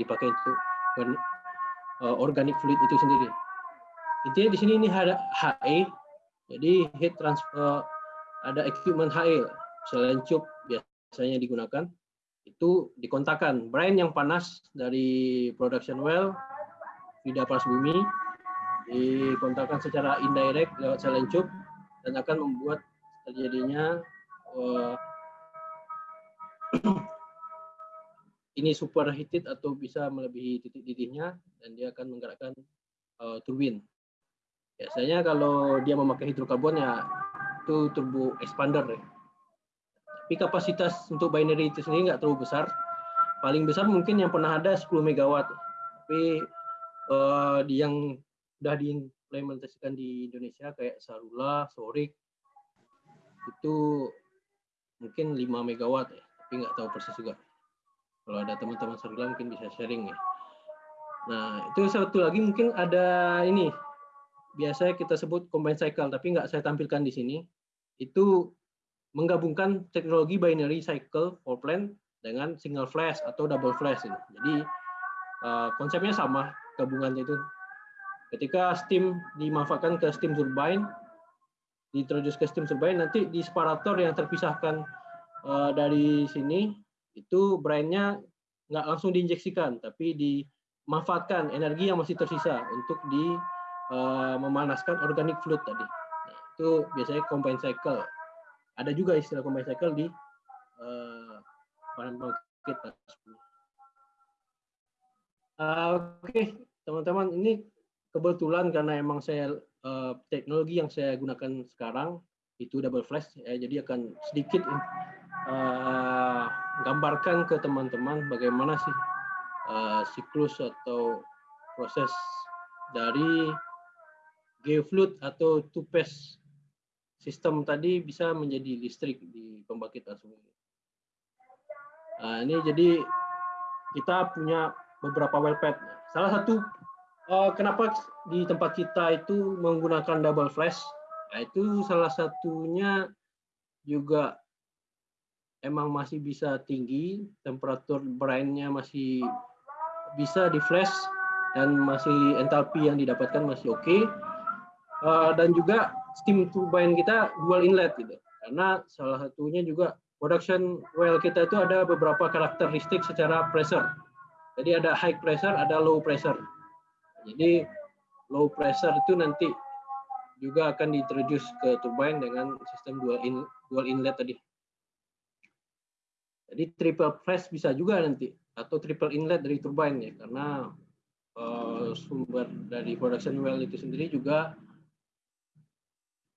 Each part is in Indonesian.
dipakai untuk uh, organic fluid itu sendiri. Intinya di sini ini ada HE, jadi heat transfer ada equipment HE, selain cup biasanya digunakan, itu dikontakkan brine yang panas dari production well tidak panas bumi dikontakkan secara indirect lewat selencuk dan akan membuat terjadinya uh, ini superheated atau bisa melebihi titik didihnya dan dia akan menggerakkan uh, turbin. Biasanya kalau dia memakai hidrokarbon ya itu turbo expander ya. Tapi kapasitas untuk binary itu sendiri nggak terlalu besar. Paling besar mungkin yang pernah ada 10 megawatt. Tapi uh, yang sudah diimplementasikan di Indonesia kayak Sarula, Sorik itu mungkin 5 megawatt ya, tapi nggak tahu persis juga. Kalau ada teman-teman Sarula mungkin bisa sharing ya. Nah, itu satu lagi mungkin ada ini biasanya kita sebut combine cycle, tapi nggak saya tampilkan di sini. Itu menggabungkan teknologi binary cycle for plant dengan single flash atau double flash. Ini. Jadi uh, konsepnya sama gabungannya itu Ketika steam dimanfaatkan ke steam turbine, diintroduce ke steam turbine, nanti di separator yang terpisahkan uh, dari sini, itu brine-nya nggak langsung diinjeksikan, tapi dimanfaatkan energi yang masih tersisa untuk di uh, memanaskan organic fluid tadi. Nah, itu biasanya combine cycle. Ada juga istilah combine cycle di uh, pembangkit. Uh, Oke, okay, teman-teman, ini kebetulan karena emang saya uh, teknologi yang saya gunakan sekarang itu double flash ya, jadi akan sedikit uh, gambarkan ke teman-teman bagaimana sih uh, siklus atau proses dari geofluid atau phase sistem tadi bisa menjadi listrik di pembangkit asung ini. Nah, ini jadi kita punya beberapa well pad. Salah satu uh, kenapa di tempat kita itu menggunakan double flash? Nah, itu salah satunya juga emang masih bisa tinggi, temperatur brine-nya masih bisa di flash dan masih entalpi yang didapatkan masih oke. Okay. Uh, dan juga steam turbine kita dual inlet gitu. Karena salah satunya juga production well kita itu ada beberapa karakteristik secara pressure. Jadi ada high pressure, ada low pressure. Jadi low pressure itu nanti juga akan diintroduce ke turbine dengan sistem dual in, dual inlet tadi. Jadi triple flash bisa juga nanti atau triple inlet dari turbine ya karena uh, sumber dari production well itu sendiri juga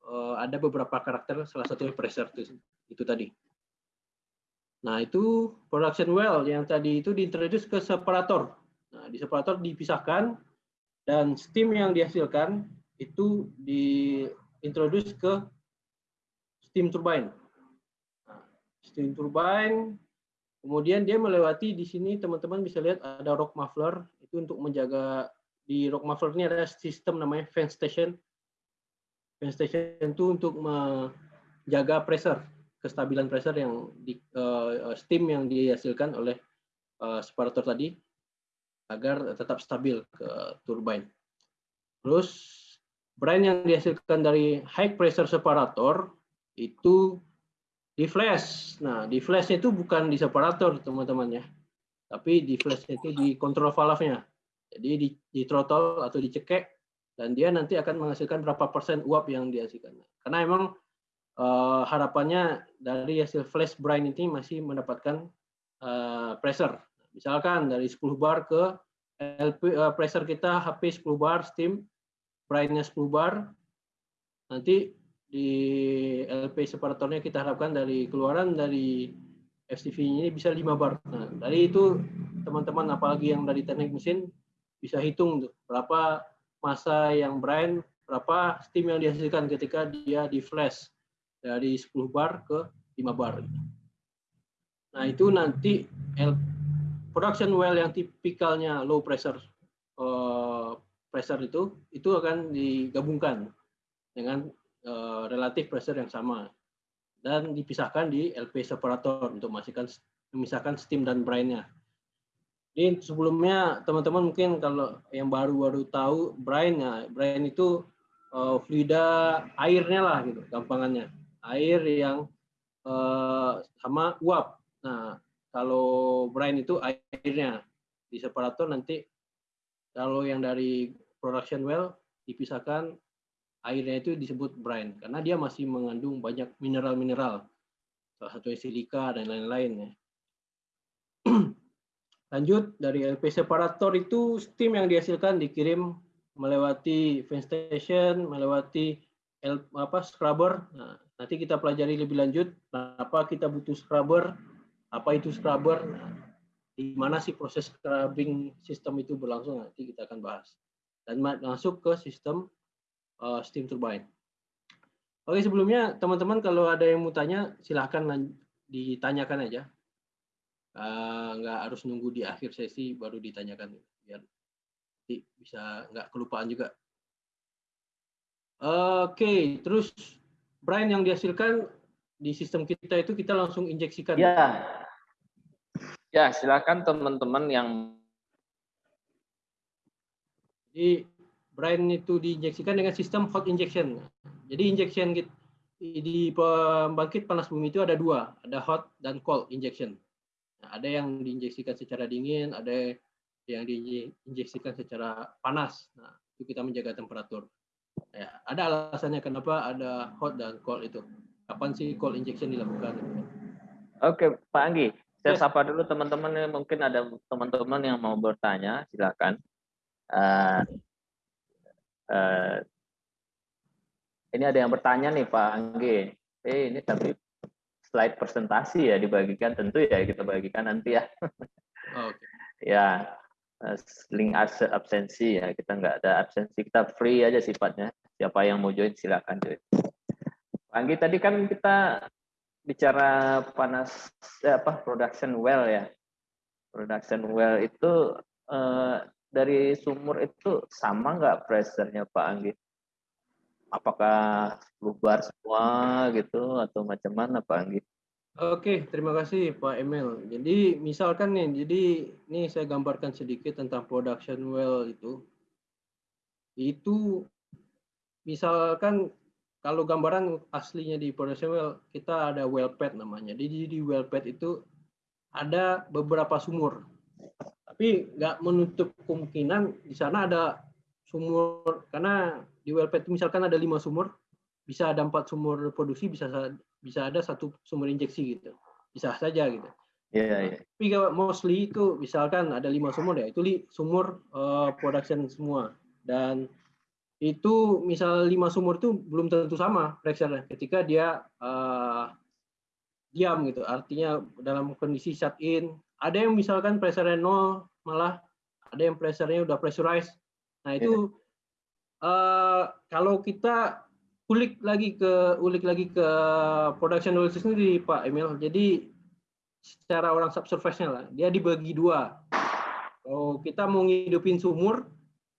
uh, ada beberapa karakter salah satunya pressure itu, itu tadi. Nah, itu production well yang tadi itu diintroduce ke separator. Nah, di separator dipisahkan dan steam yang dihasilkan itu diintroduce ke steam turbine. Steam turbine, kemudian dia melewati di sini teman-teman bisa lihat ada rock muffler itu untuk menjaga di rock muffler ini ada sistem namanya fan station. Fan station itu untuk menjaga pressure, kestabilan pressure yang di uh, steam yang dihasilkan oleh uh, separator tadi agar tetap stabil ke turbine. Terus brine yang dihasilkan dari high pressure separator itu di flash. Nah, di flashnya itu bukan di separator, teman-teman ya. Tapi di flashnya itu di control valve-nya. Jadi di, di throttle atau dicekek dan dia nanti akan menghasilkan berapa persen uap yang dihasilkan. Karena emang uh, harapannya dari hasil flash brine ini masih mendapatkan uh, pressure Misalkan dari 10 bar ke LP uh, eh, pressure kita HP 10 bar steam, brightnya 10 bar. Nanti di LP separatornya kita harapkan dari keluaran dari FCV ini bisa 5 bar. Nah, dari itu teman-teman apalagi yang dari teknik mesin bisa hitung tuh berapa masa yang brine, berapa steam yang dihasilkan ketika dia di flash dari 10 bar ke 5 bar. Nah, itu nanti production well yang tipikalnya low pressure uh, pressure itu itu akan digabungkan dengan uh, relatif pressure yang sama dan dipisahkan di LP separator untuk memisahkan memisahkan steam dan brine-nya. Ini sebelumnya teman-teman mungkin kalau yang baru-baru tahu brine ya, brine itu uh, fluida airnya lah gitu, gampangannya. Air yang uh, sama uap. Nah, kalau brine itu airnya di separator nanti kalau yang dari production well dipisahkan airnya itu disebut brine karena dia masih mengandung banyak mineral-mineral salah satunya silika dan lain-lain ya. Lanjut dari LP separator itu steam yang dihasilkan dikirim melewati ventilation, melewati L, apa scrubber. Nah, nanti kita pelajari lebih lanjut kenapa kita butuh scrubber, apa itu scrubber, nah, di mana sih proses scrubbing sistem itu berlangsung nanti kita akan bahas. Dan masuk ke sistem uh, steam turbine. Oke, sebelumnya teman-teman kalau ada yang mau tanya silahkan ditanyakan aja uh, nggak harus nunggu di akhir sesi baru ditanyakan biar nanti bisa nggak kelupaan juga. Oke, okay, terus Brian yang dihasilkan di sistem kita itu kita langsung injeksikan. Ya, ya silakan teman-teman yang jadi Brian itu diinjeksikan dengan sistem hot injection. Jadi injection di pembangkit panas bumi itu ada dua, ada hot dan cold injection. Nah, ada yang diinjeksikan secara dingin, ada yang diinjeksikan secara panas. Nah, itu kita menjaga temperatur. Ya, ada alasannya kenapa ada hot dan cold itu. Kapan sih cold injection dilakukan? Oke, Pak Anggi. Saya sapa dulu teman-teman. Mungkin ada teman-teman yang mau bertanya, silakan. Uh, uh, ini ada yang bertanya nih Pak Anggi. Eh, ini tapi slide presentasi ya dibagikan tentu ya kita bagikan nanti ya. Okay. ya eh, link absensi ya kita nggak ada absensi kita free aja sifatnya siapa yang mau join silakan join. Anggi tadi kan kita bicara panas eh, apa production well ya production well itu eh, dari sumur itu sama nggak pressure-nya Pak Anggi? apakah bubar semua gitu atau macam mana Pak Anggi? Oke, terima kasih Pak Emil. Jadi misalkan nih, jadi ini saya gambarkan sedikit tentang production well itu. Itu misalkan kalau gambaran aslinya di production well kita ada well pad namanya. Jadi di well pad itu ada beberapa sumur. Tapi nggak menutup kemungkinan di sana ada sumur karena di Wellpad misalkan ada lima sumur, bisa ada empat sumur produksi, bisa bisa ada satu sumur injeksi gitu, bisa saja gitu. Yeah, yeah. Tapi mostly itu misalkan ada lima sumur ya, itu li, sumur uh, production semua dan itu misal lima sumur itu belum tentu sama pressure ketika dia uh, diam gitu. Artinya dalam kondisi shut in, ada yang misalkan pressure nol malah ada yang pressure-nya udah pressurized. Nah, itu yeah uh, kalau kita ulik lagi ke ulik lagi ke production knowledge sendiri Pak Emil. Jadi secara orang subsurface-nya lah, dia dibagi dua. Kalau kita mau ngidupin sumur,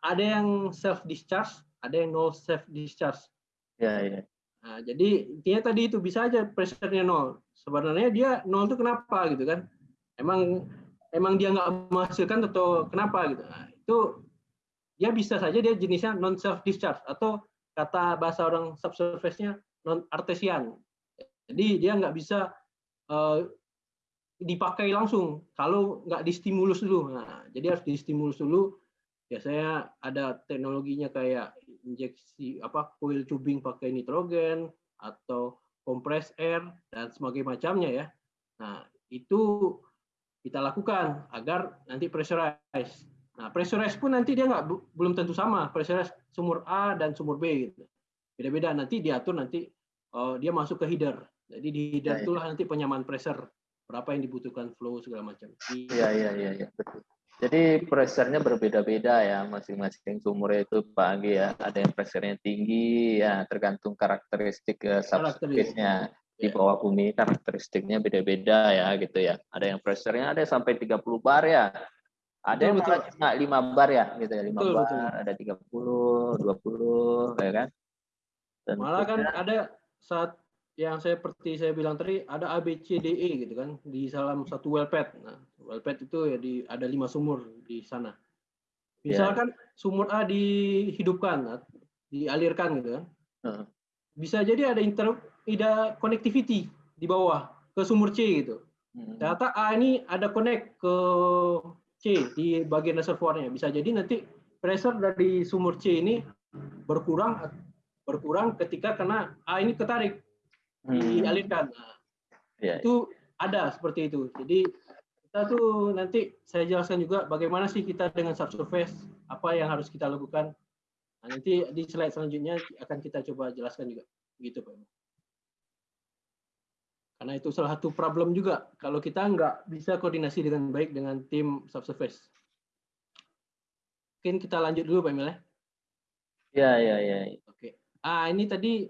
ada yang self discharge, ada yang no self discharge. Ya, ya. Nah, jadi intinya tadi itu bisa aja pressure-nya nol. Sebenarnya dia nol itu kenapa gitu kan? Emang emang dia nggak menghasilkan atau kenapa gitu? Nah, itu dia bisa saja dia jenisnya non self discharge atau kata bahasa orang subsurface-nya non artesian. Jadi dia nggak bisa uh, dipakai langsung kalau nggak distimulus dulu. Nah, jadi harus distimulus dulu. Biasanya ada teknologinya kayak injeksi apa coil tubing pakai nitrogen atau compress air dan sebagainya macamnya ya. Nah, itu kita lakukan agar nanti pressurize Nah, pressurize pun nanti dia nggak belum tentu sama pressurize sumur A dan sumur B gitu. Beda-beda nanti diatur nanti uh, dia masuk ke header. Jadi di header ya, ya. itulah nanti penyamaan pressure berapa yang dibutuhkan flow segala macam. Iya iya iya ya, betul. Jadi pressure-nya berbeda-beda ya masing-masing sumur itu Pak Anggi ya. Ada yang pressure-nya tinggi ya tergantung karakteristik uh, subsurface-nya di ya. bawah bumi karakteristiknya beda-beda ya gitu ya. Ada yang pressure-nya ada sampai 30 bar ya. Ada yang betul. cuma lima bar ya, gitu ya, lima bar, betul. ada tiga puluh, dua puluh, ya kan? Dan Malah kan ada saat yang saya seperti saya bilang tadi ada A B C D E gitu kan di dalam satu well pad. Nah, well pad itu ya di ada lima sumur di sana. Ya. Misalkan sumur A dihidupkan, dialirkan gitu kan. Heeh. Bisa jadi ada inter ada connectivity di bawah ke sumur C gitu. Hmm. Ternyata A ini ada connect ke C di bagian reservoirnya. Bisa jadi nanti pressure dari sumur C ini berkurang berkurang ketika kena A ini ketarik Hmm. dialirkan. Nah, Ya, itu ada seperti itu. Jadi kita tuh nanti saya jelaskan juga bagaimana sih kita dengan subsurface apa yang harus kita lakukan. Nah, nanti di slide selanjutnya akan kita coba jelaskan juga. Gitu Pak. Karena itu salah satu problem juga kalau kita nggak bisa koordinasi dengan baik dengan tim subsurface. Mungkin kita lanjut dulu Pak Emil ya. ya, ya, ya. Oke. Ah, ini tadi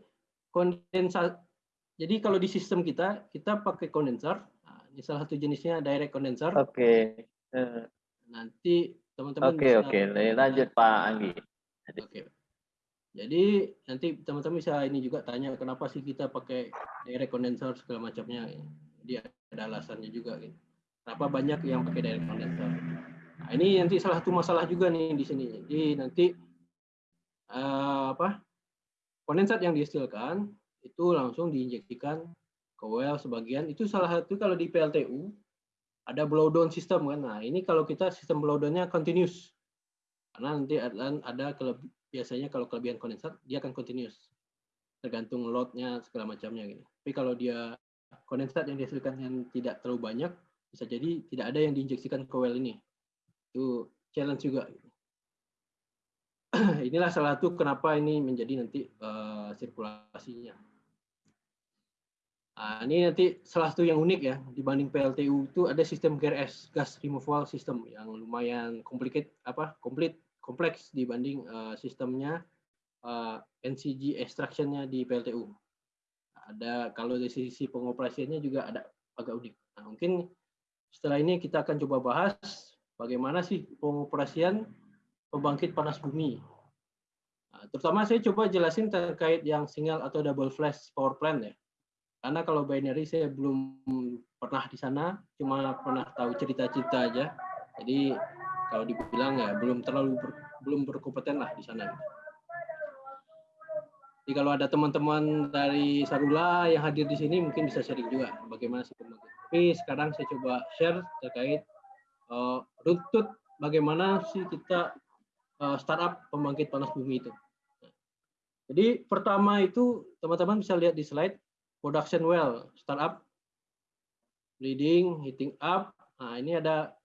kondensat. Jadi kalau di sistem kita, kita pakai kondenser. Nah, ini salah satu jenisnya direct condenser. Oke. Eh, Nanti teman-teman Oke, oke. Lanjut Pak Anggi. Oke. Jadi nanti teman-teman bisa ini juga tanya kenapa sih kita pakai direct condenser segala macamnya. Jadi ada alasannya juga gitu. Kenapa banyak yang pakai direct condenser. Nah, ini nanti salah satu masalah juga nih di sini. Jadi nanti eh, apa? Kondensat yang dihasilkan itu langsung diinjeksikan ke well sebagian. Itu salah satu kalau di PLTU ada blow down system kan. Nah, ini kalau kita sistem blow down-nya continuous. Karena nanti ada, ada biasanya kalau kelebihan kondensat dia akan continuous. Tergantung load-nya segala macamnya gitu. Tapi kalau dia kondensat yang dihasilkan yang tidak terlalu banyak, bisa jadi tidak ada yang diinjeksikan ke well ini. Itu challenge juga. gitu. Inilah salah satu kenapa ini menjadi nanti eh, sirkulasinya. Nah, ini nanti salah satu yang unik ya dibanding PLTU itu ada sistem GRS gas removal system yang lumayan complicated apa komplit kompleks dibanding eh, sistemnya eh, NCG extractionnya di PLTU. Ada kalau dari sisi pengoperasiannya juga ada agak unik. Nah, mungkin setelah ini kita akan coba bahas bagaimana sih pengoperasian pembangkit panas bumi. Nah, terutama saya coba jelasin terkait yang single atau double flash power plant ya. Karena kalau binary saya belum pernah di sana, cuma pernah tahu cerita-cerita aja. Jadi kalau dibilang ya belum terlalu ber- belum berkompeten lah di sana. Jadi kalau ada teman-teman dari Sarula yang hadir di sini mungkin bisa sharing juga bagaimana sih pembangkit. Tapi sekarang saya coba share terkait eh, runtut bagaimana sih kita eh, startup pembangkit panas bumi itu. Jadi pertama itu teman-teman bisa lihat di slide production well startup bleeding heating up. Nah ini ada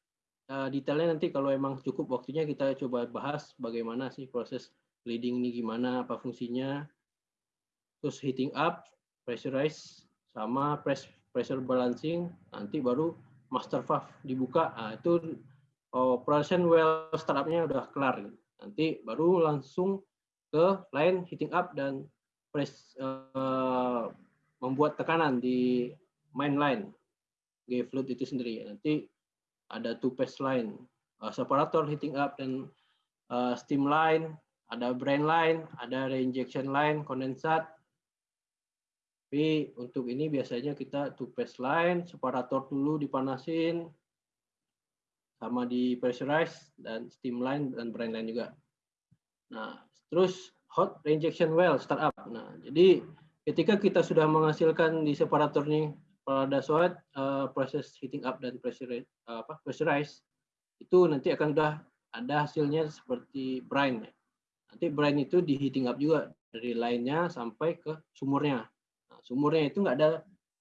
eh, detailnya nanti kalau emang cukup waktunya kita coba bahas bagaimana sih proses bleeding ini gimana apa fungsinya. Terus heating up, pressurize sama press pressure balancing nanti baru master valve dibuka. Nah, itu oh, production well startupnya udah kelar. Nanti baru langsung ke line heating up dan press eh, membuat tekanan di main line G fluid itu sendiri. Nanti ada two phase line, eh, separator heating up dan eh, steam line, ada brain line, ada reinjection line, kondensat. Tapi untuk ini biasanya kita two phase line, separator dulu dipanasin, sama di pressurize dan steam line dan brain line juga. Nah, terus hot reinjection well startup. Nah, jadi ketika kita sudah menghasilkan di separator nih pada saat eh, proses heating up dan pressure apa pressurize itu nanti akan udah ada hasilnya seperti brine. Nanti brine itu di heating up juga dari lainnya sampai ke sumurnya. Nah, sumurnya itu nggak ada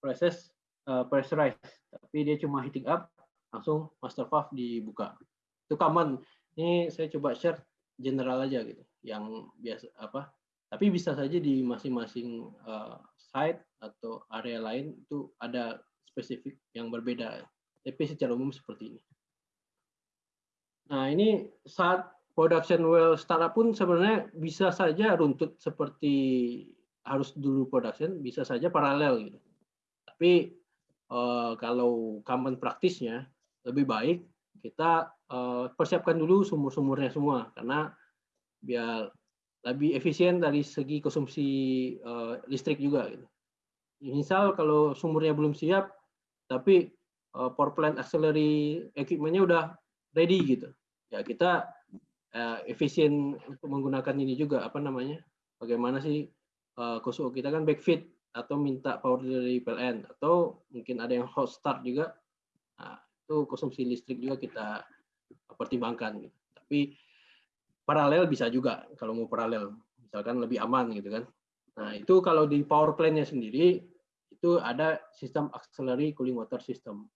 proses eh, pressurize, tapi dia cuma heating up langsung master valve dibuka. Itu common. Ini saya coba share general aja gitu, yang biasa apa. Tapi bisa saja di masing-masing eh, site atau area lain itu ada spesifik yang berbeda. Tapi secara umum seperti ini. Nah ini saat production well startup pun sebenarnya bisa saja runtut seperti harus dulu production, bisa saja paralel gitu. Tapi eh, kalau common praktisnya lebih baik kita eh, persiapkan dulu sumur-sumurnya semua karena biar lebih efisien dari segi konsumsi eh, listrik juga gitu. Misal kalau sumurnya belum siap tapi uh, power plant auxiliary equipmentnya udah ready gitu. Ya kita uh, efisien untuk menggunakan ini juga apa namanya? Bagaimana sih uh, kita kan backfit atau minta power dari PLN atau mungkin ada yang hot start juga. Nah, itu konsumsi listrik juga kita pertimbangkan gitu. Tapi paralel bisa juga kalau mau paralel. Misalkan lebih aman gitu kan. Nah itu kalau di power plant-nya sendiri itu ada sistem auxiliary cooling water system.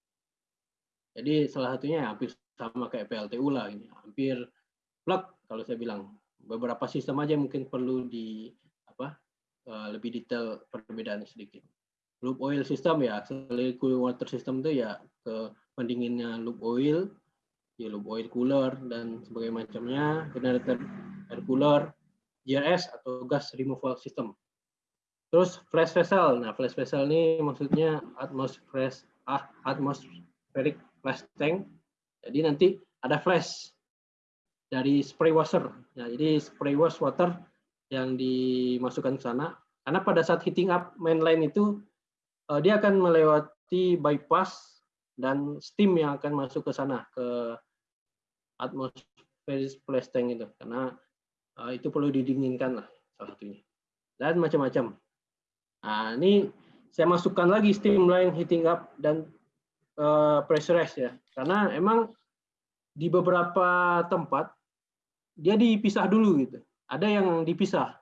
Jadi salah satunya hampir sama kayak PLTU lah ini. Hampir plug kalau saya bilang. Beberapa sistem aja mungkin perlu di apa eh, lebih detail perbedaannya sedikit. Loop oil system ya auxiliary cooling water system itu ya ke pendinginnya loop oil ya loop oil cooler dan sebagainya macamnya, generator air cooler, GRS atau gas removal system. Terus flash vessel. Nah, flash vessel ini maksudnya atmospheric ah, atmospheric flash tank. Jadi nanti ada flash dari spray washer. Nah, jadi spray wash water yang dimasukkan ke sana. Karena pada saat heating up mainline itu uh, dia akan melewati bypass dan steam yang akan masuk ke sana ke atmospheric flash tank itu karena uh, itu perlu didinginkan lah salah satunya dan macam-macam. Nah ini saya masukkan lagi steam line heating up dan uh, pressurize ya karena emang di beberapa tempat dia dipisah dulu gitu. Ada yang dipisah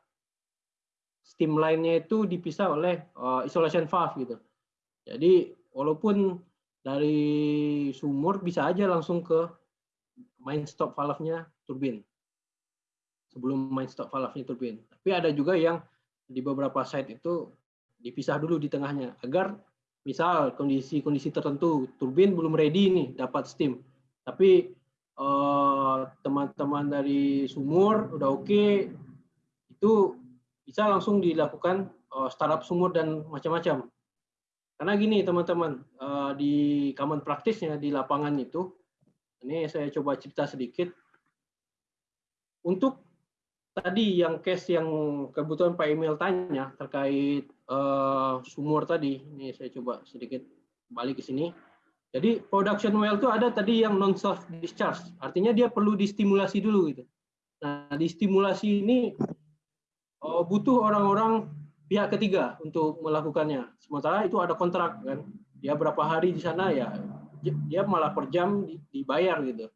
steam line-nya itu dipisah oleh uh, isolation valve gitu. Jadi walaupun dari sumur bisa aja langsung ke main stop valve-nya turbin. Sebelum main stop valve-nya turbin. Tapi ada juga yang di beberapa site itu dipisah dulu di tengahnya agar misal kondisi-kondisi tertentu turbin belum ready nih dapat steam. Tapi eh, teman-teman uh, dari sumur udah oke okay, itu bisa langsung dilakukan uh, startup sumur dan macam-macam karena gini teman-teman, uh, di common praktisnya di lapangan itu, ini saya coba cerita sedikit. Untuk tadi yang case yang kebutuhan Pak Emil tanya terkait uh, sumur tadi, ini saya coba sedikit balik ke sini. Jadi production well itu ada tadi yang non self discharge, artinya dia perlu distimulasi dulu gitu. Nah, distimulasi ini uh, butuh orang-orang pihak ketiga untuk melakukannya. Sementara itu ada kontrak kan, dia berapa hari di sana ya dia malah per jam dibayar gitu.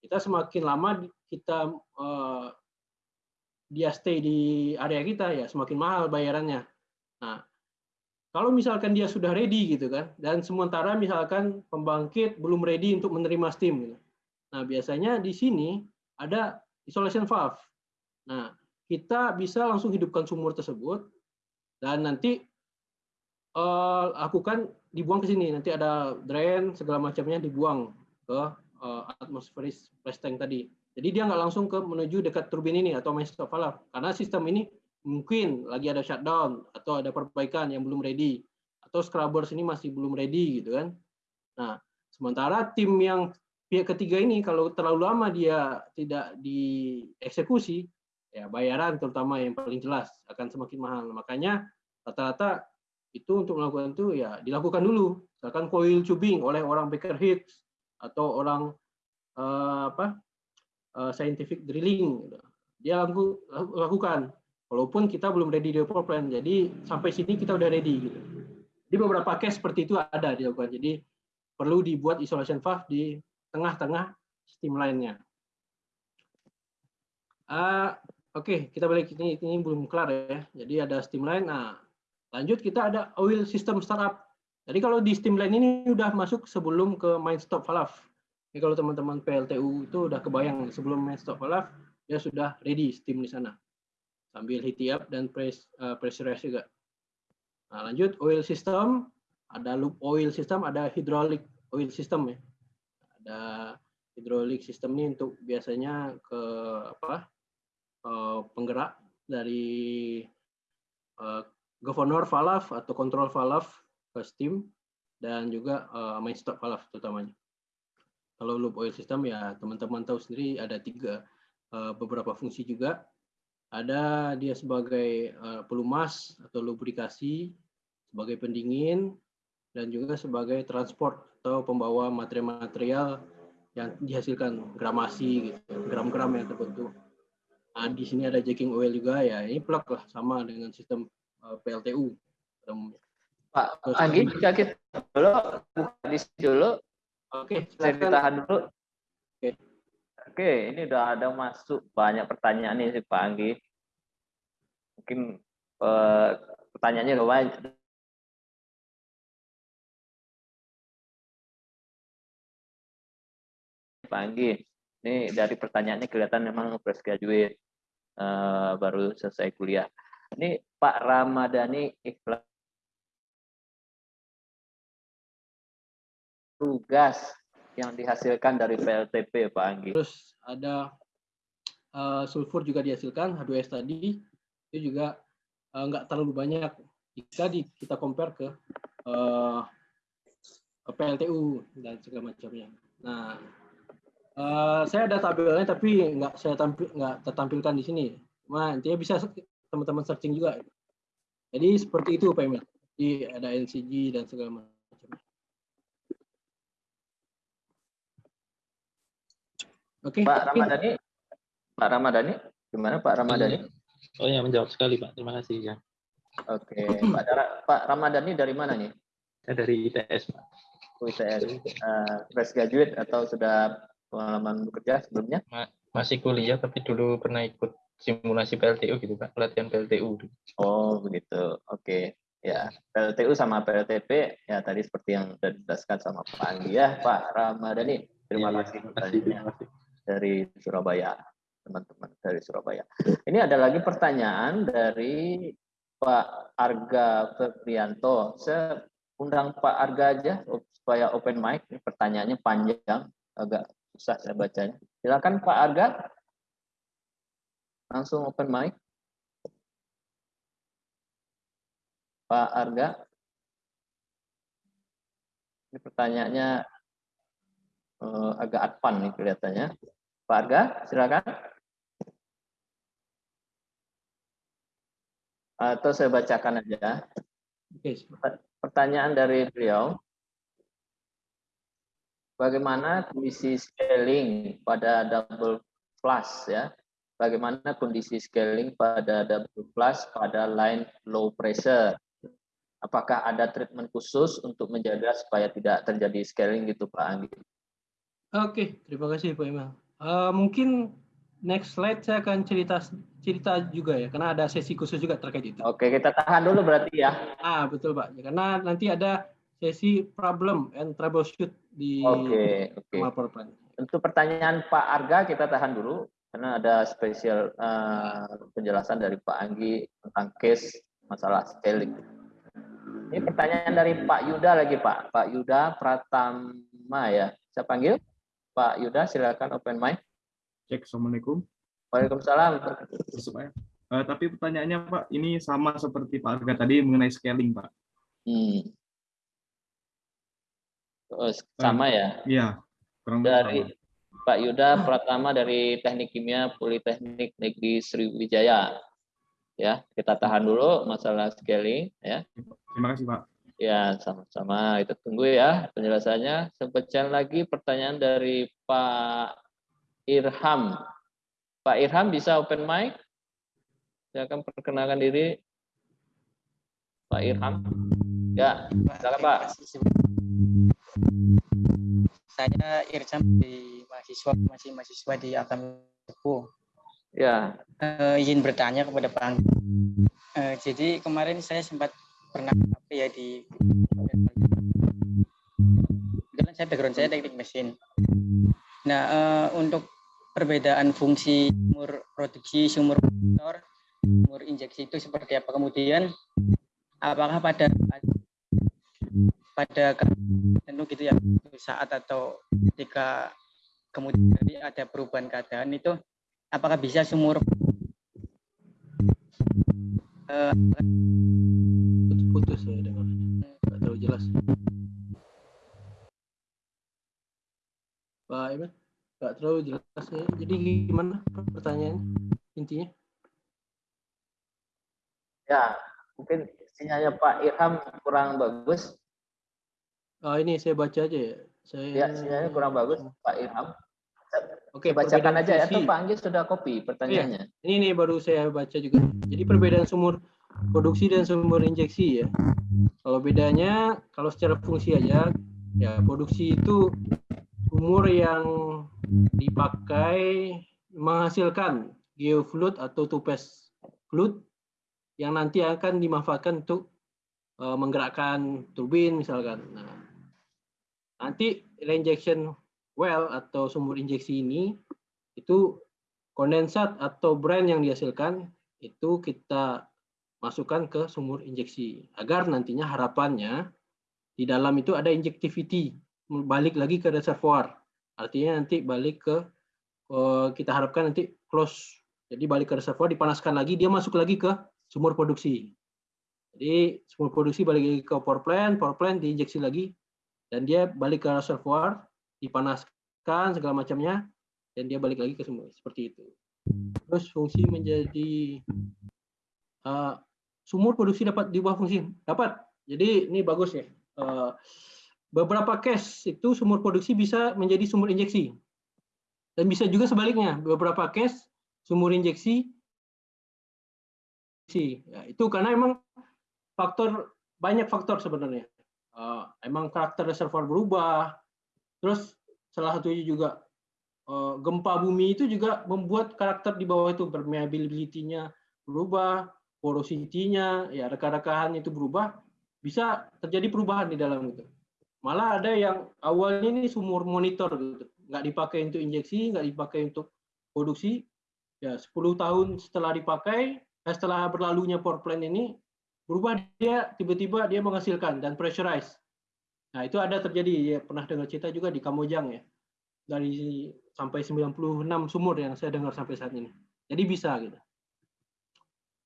Kita semakin lama kita uh, dia stay di area kita ya semakin mahal bayarannya. Nah, kalau misalkan dia sudah ready gitu kan, dan sementara misalkan pembangkit belum ready untuk menerima steam gitu. Nah, biasanya di sini ada isolation valve. Nah, kita bisa langsung hidupkan sumur tersebut dan nanti uh, lakukan dibuang ke sini. Nanti ada drain segala macamnya dibuang ke uh, atmospheric flash tank tadi. Jadi dia nggak langsung ke menuju dekat turbin ini atau main stop valve. Karena sistem ini mungkin lagi ada shutdown atau ada perbaikan yang belum ready. Atau scrubbers ini masih belum ready gitu kan. Nah sementara tim yang pihak ketiga ini kalau terlalu lama dia tidak dieksekusi ya bayaran terutama yang paling jelas akan semakin mahal. Makanya rata-rata itu untuk melakukan itu ya dilakukan dulu. Misalkan coil tubing oleh orang Baker Hicks atau orang uh, apa uh, scientific drilling gitu. dia laku, lakukan walaupun kita belum ready di power plant. Jadi sampai sini kita udah ready gitu. Di beberapa case seperti itu ada dilakukan. Jadi perlu dibuat isolation valve di tengah-tengah steam line-nya. Uh, Oke, okay, kita balik ini ini belum kelar ya. Jadi ada steam line. Nah, lanjut kita ada oil system startup. Jadi kalau di steam line ini udah masuk sebelum ke main stop valve. Jadi kalau teman-teman PLTU itu udah kebayang sebelum main stop valve dia sudah ready steam di sana. Sambil heat up dan press uh, pressurize juga. Nah, lanjut oil system, ada loop oil system, ada hydraulic oil system ya. Ada hydraulic system ini untuk biasanya ke apa? Eh, penggerak dari uh, governor valve atau control valve ke steam dan juga uh, main stop valve terutamanya. Kalau loop oil system ya teman-teman tahu sendiri ada tiga uh, beberapa fungsi juga. Ada dia sebagai uh, pelumas atau lubrikasi, sebagai pendingin, dan juga sebagai transport atau pembawa material-material yang dihasilkan gramasi gitu, gram-gram yang terbentuk. Nah, di sini ada jacking oil juga ya. Ini plug lah sama dengan sistem PLTU. Pak Anggi, jika kita dulu buka di dulu. Oke, saya ditahan dulu. Oke. Oke, ini udah ada masuk banyak pertanyaan nih Pak Anggi. Mungkin uh, pertanyaannya udah banyak, Pak Anggi. Ini dari pertanyaannya kelihatan memang fresh graduate uh, baru selesai kuliah. Ini Pak Ramadhani ikhlas tugas yang dihasilkan dari PLTP Pak Anggi. Terus ada uh, sulfur juga dihasilkan H2S tadi itu juga uh, nggak terlalu banyak jika di, kita compare ke uh, PLTU dan segala macamnya. Nah, Uh, saya ada tabelnya tapi nggak saya tampil nggak tertampilkan di sini. Cuma intinya bisa teman-teman searching juga. Jadi seperti itu Pak Emil. Jadi ada NCG dan segala macam. Oke. Okay. Pak Ramadhani, Pak Ramadhani, gimana Pak Ramadhani? Oh ya menjawab sekali Pak. Terima kasih ya. Oke, okay. Pak, Pak Ramadhani dari mana nih? Saya dari ITS Pak. Oh, ITS. Uh, fresh graduate atau sudah pengalaman bekerja sebelumnya? Masih kuliah, tapi dulu pernah ikut simulasi PLTU gitu Pak, pelatihan PLTU. Oh begitu, oke. Ya, PLTU sama PLTP, ya tadi seperti yang sudah dijelaskan sama Pak Andi ya, Pak Ramadhani. Terima ya, kasih, ya, kasih dari Surabaya, teman-teman dari Surabaya. Ini ada lagi pertanyaan dari Pak Arga Febrianto. Saya undang Pak Arga aja supaya open mic. Ini pertanyaannya panjang, agak susah saya bacanya. Silakan Pak Arga. Langsung open mic. Pak Arga. Ini pertanyaannya uh, agak advan nih kelihatannya. Pak Arga, silakan. Atau saya bacakan aja. Pertanyaan dari beliau bagaimana kondisi scaling pada double flush ya. Bagaimana kondisi scaling pada double flush pada line low pressure. Apakah ada treatment khusus untuk menjaga supaya tidak terjadi scaling gitu Pak Anggi? Oke, terima kasih Pak Imam. Uh, mungkin next slide saya akan cerita cerita juga ya, karena ada sesi khusus juga terkait itu. Oke, kita tahan dulu berarti ya. Ah, betul Pak. Ya, karena nanti ada sesi problem and troubleshoot di Oke, okay, oke. Okay. Untuk pertanyaan Pak Arga kita tahan dulu karena ada spesial uh, penjelasan dari Pak Anggi tentang case masalah scaling. Ini pertanyaan dari Pak Yuda lagi Pak. Pak Yuda Pratama ya. Saya panggil Pak Yuda silakan open mic. Cek, Assalamualaikum. Waalaikumsalam. Uh, tapi pertanyaannya Pak, ini sama seperti Pak Arga tadi mengenai scaling Pak. Hmm. Oh, sama ya? Iya. Dari sama. Pak Yuda Pratama dari Teknik Kimia Politeknik Negeri Sriwijaya. Ya, kita tahan dulu masalah scaling ya. Terima kasih, Pak. Ya, sama-sama. Kita tunggu ya penjelasannya. Sepecah lagi pertanyaan dari Pak Irham. Pak Irham bisa open mic? Saya akan perkenalkan diri. Pak Irham. Ya, silakan Pak saya Irjam di mahasiswa masih mahasiswa di Agam Tepu. Ya. Uh, izin bertanya kepada Pak Uh, jadi kemarin saya sempat pernah apa ya di kebetulan saya background saya teknik mesin. Nah uh, untuk perbedaan fungsi sumur produksi, sumur motor, sumur injeksi itu seperti apa? Kemudian apakah pada pada tentu gitu ya saat atau ketika kemudian ada perubahan keadaan itu apakah bisa sumur uh, putus ya dengar nggak terlalu jelas Pak Iman nggak terlalu jelas ya jadi gimana pertanyaan intinya ya mungkin sinyalnya Pak Irham kurang bagus uh, ini saya baca aja ya. Saya Ya, sinyalnya kurang bagus Pak Ilham. Oke, bacakan aja ya. Atau Pak Anggi sudah copy pertanyaannya. Iya. Ini nih baru saya baca juga. Jadi perbedaan sumur produksi dan sumber injeksi ya. Kalau bedanya, kalau secara fungsi aja, ya produksi itu umur yang dipakai menghasilkan geofluid atau tupes fluid yang nanti akan dimanfaatkan untuk uh, menggerakkan turbin misalkan. Nah, nanti reinjection well atau sumur injeksi ini itu kondensat atau brand yang dihasilkan itu kita masukkan ke sumur injeksi. Agar nantinya harapannya di dalam itu ada injectivity balik lagi ke reservoir. Artinya nanti balik ke eh, kita harapkan nanti close. Jadi balik ke reservoir dipanaskan lagi dia masuk lagi ke sumur produksi. Jadi sumur produksi balik lagi ke power plant power plant diinjeksi lagi dan dia balik ke reservoir dipanaskan segala macamnya dan dia balik lagi ke sumur seperti itu. Terus fungsi menjadi uh, sumur produksi dapat diubah fungsi. Dapat. Jadi ini bagus ya. Eh, beberapa case itu sumur produksi bisa menjadi sumur injeksi. Dan bisa juga sebaliknya. Beberapa case sumur injeksi ya, itu karena emang faktor banyak faktor sebenarnya. Uh, emang karakter reservoir berubah terus salah satunya juga uh, gempa bumi itu juga membuat karakter di bawah itu permeability-nya berubah porositinya, ya rekan-rekan itu berubah, bisa terjadi perubahan di dalam itu. Malah ada yang awalnya ini sumur monitor gitu, nggak dipakai untuk injeksi, nggak dipakai untuk produksi, ya 10 tahun setelah dipakai, eh, setelah berlalunya power plant ini, berubah dia tiba-tiba dia menghasilkan dan pressurize. Nah itu ada terjadi, ya pernah dengar cerita juga di Kamojang ya, dari sampai 96 sumur yang saya dengar sampai saat ini. Jadi bisa gitu.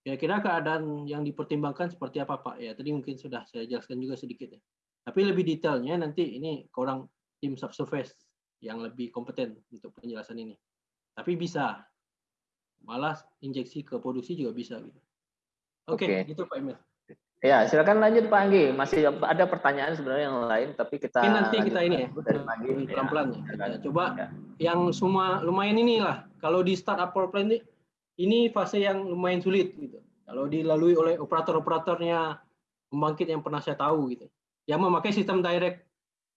Kira-kira keadaan yang dipertimbangkan seperti apa Pak? Ya tadi mungkin sudah saya jelaskan juga sedikit ya. Tapi lebih detailnya nanti ini ke orang tim subsurface yang lebih kompeten untuk penjelasan ini. Tapi bisa, malah injeksi ke produksi juga bisa gitu. Oke, okay, okay. gitu Pak Emil. Ya, silakan lanjut Pak Anggi. Masih ada pertanyaan sebenarnya yang lain, tapi kita ini nanti kita ini ya, pelan-pelan ya. ya. Coba ya. yang semua lumayan inilah. Kalau di startup power plant ini ini fase yang lumayan sulit gitu. Kalau dilalui oleh operator-operatornya pembangkit yang pernah saya tahu gitu. Yang memakai sistem direct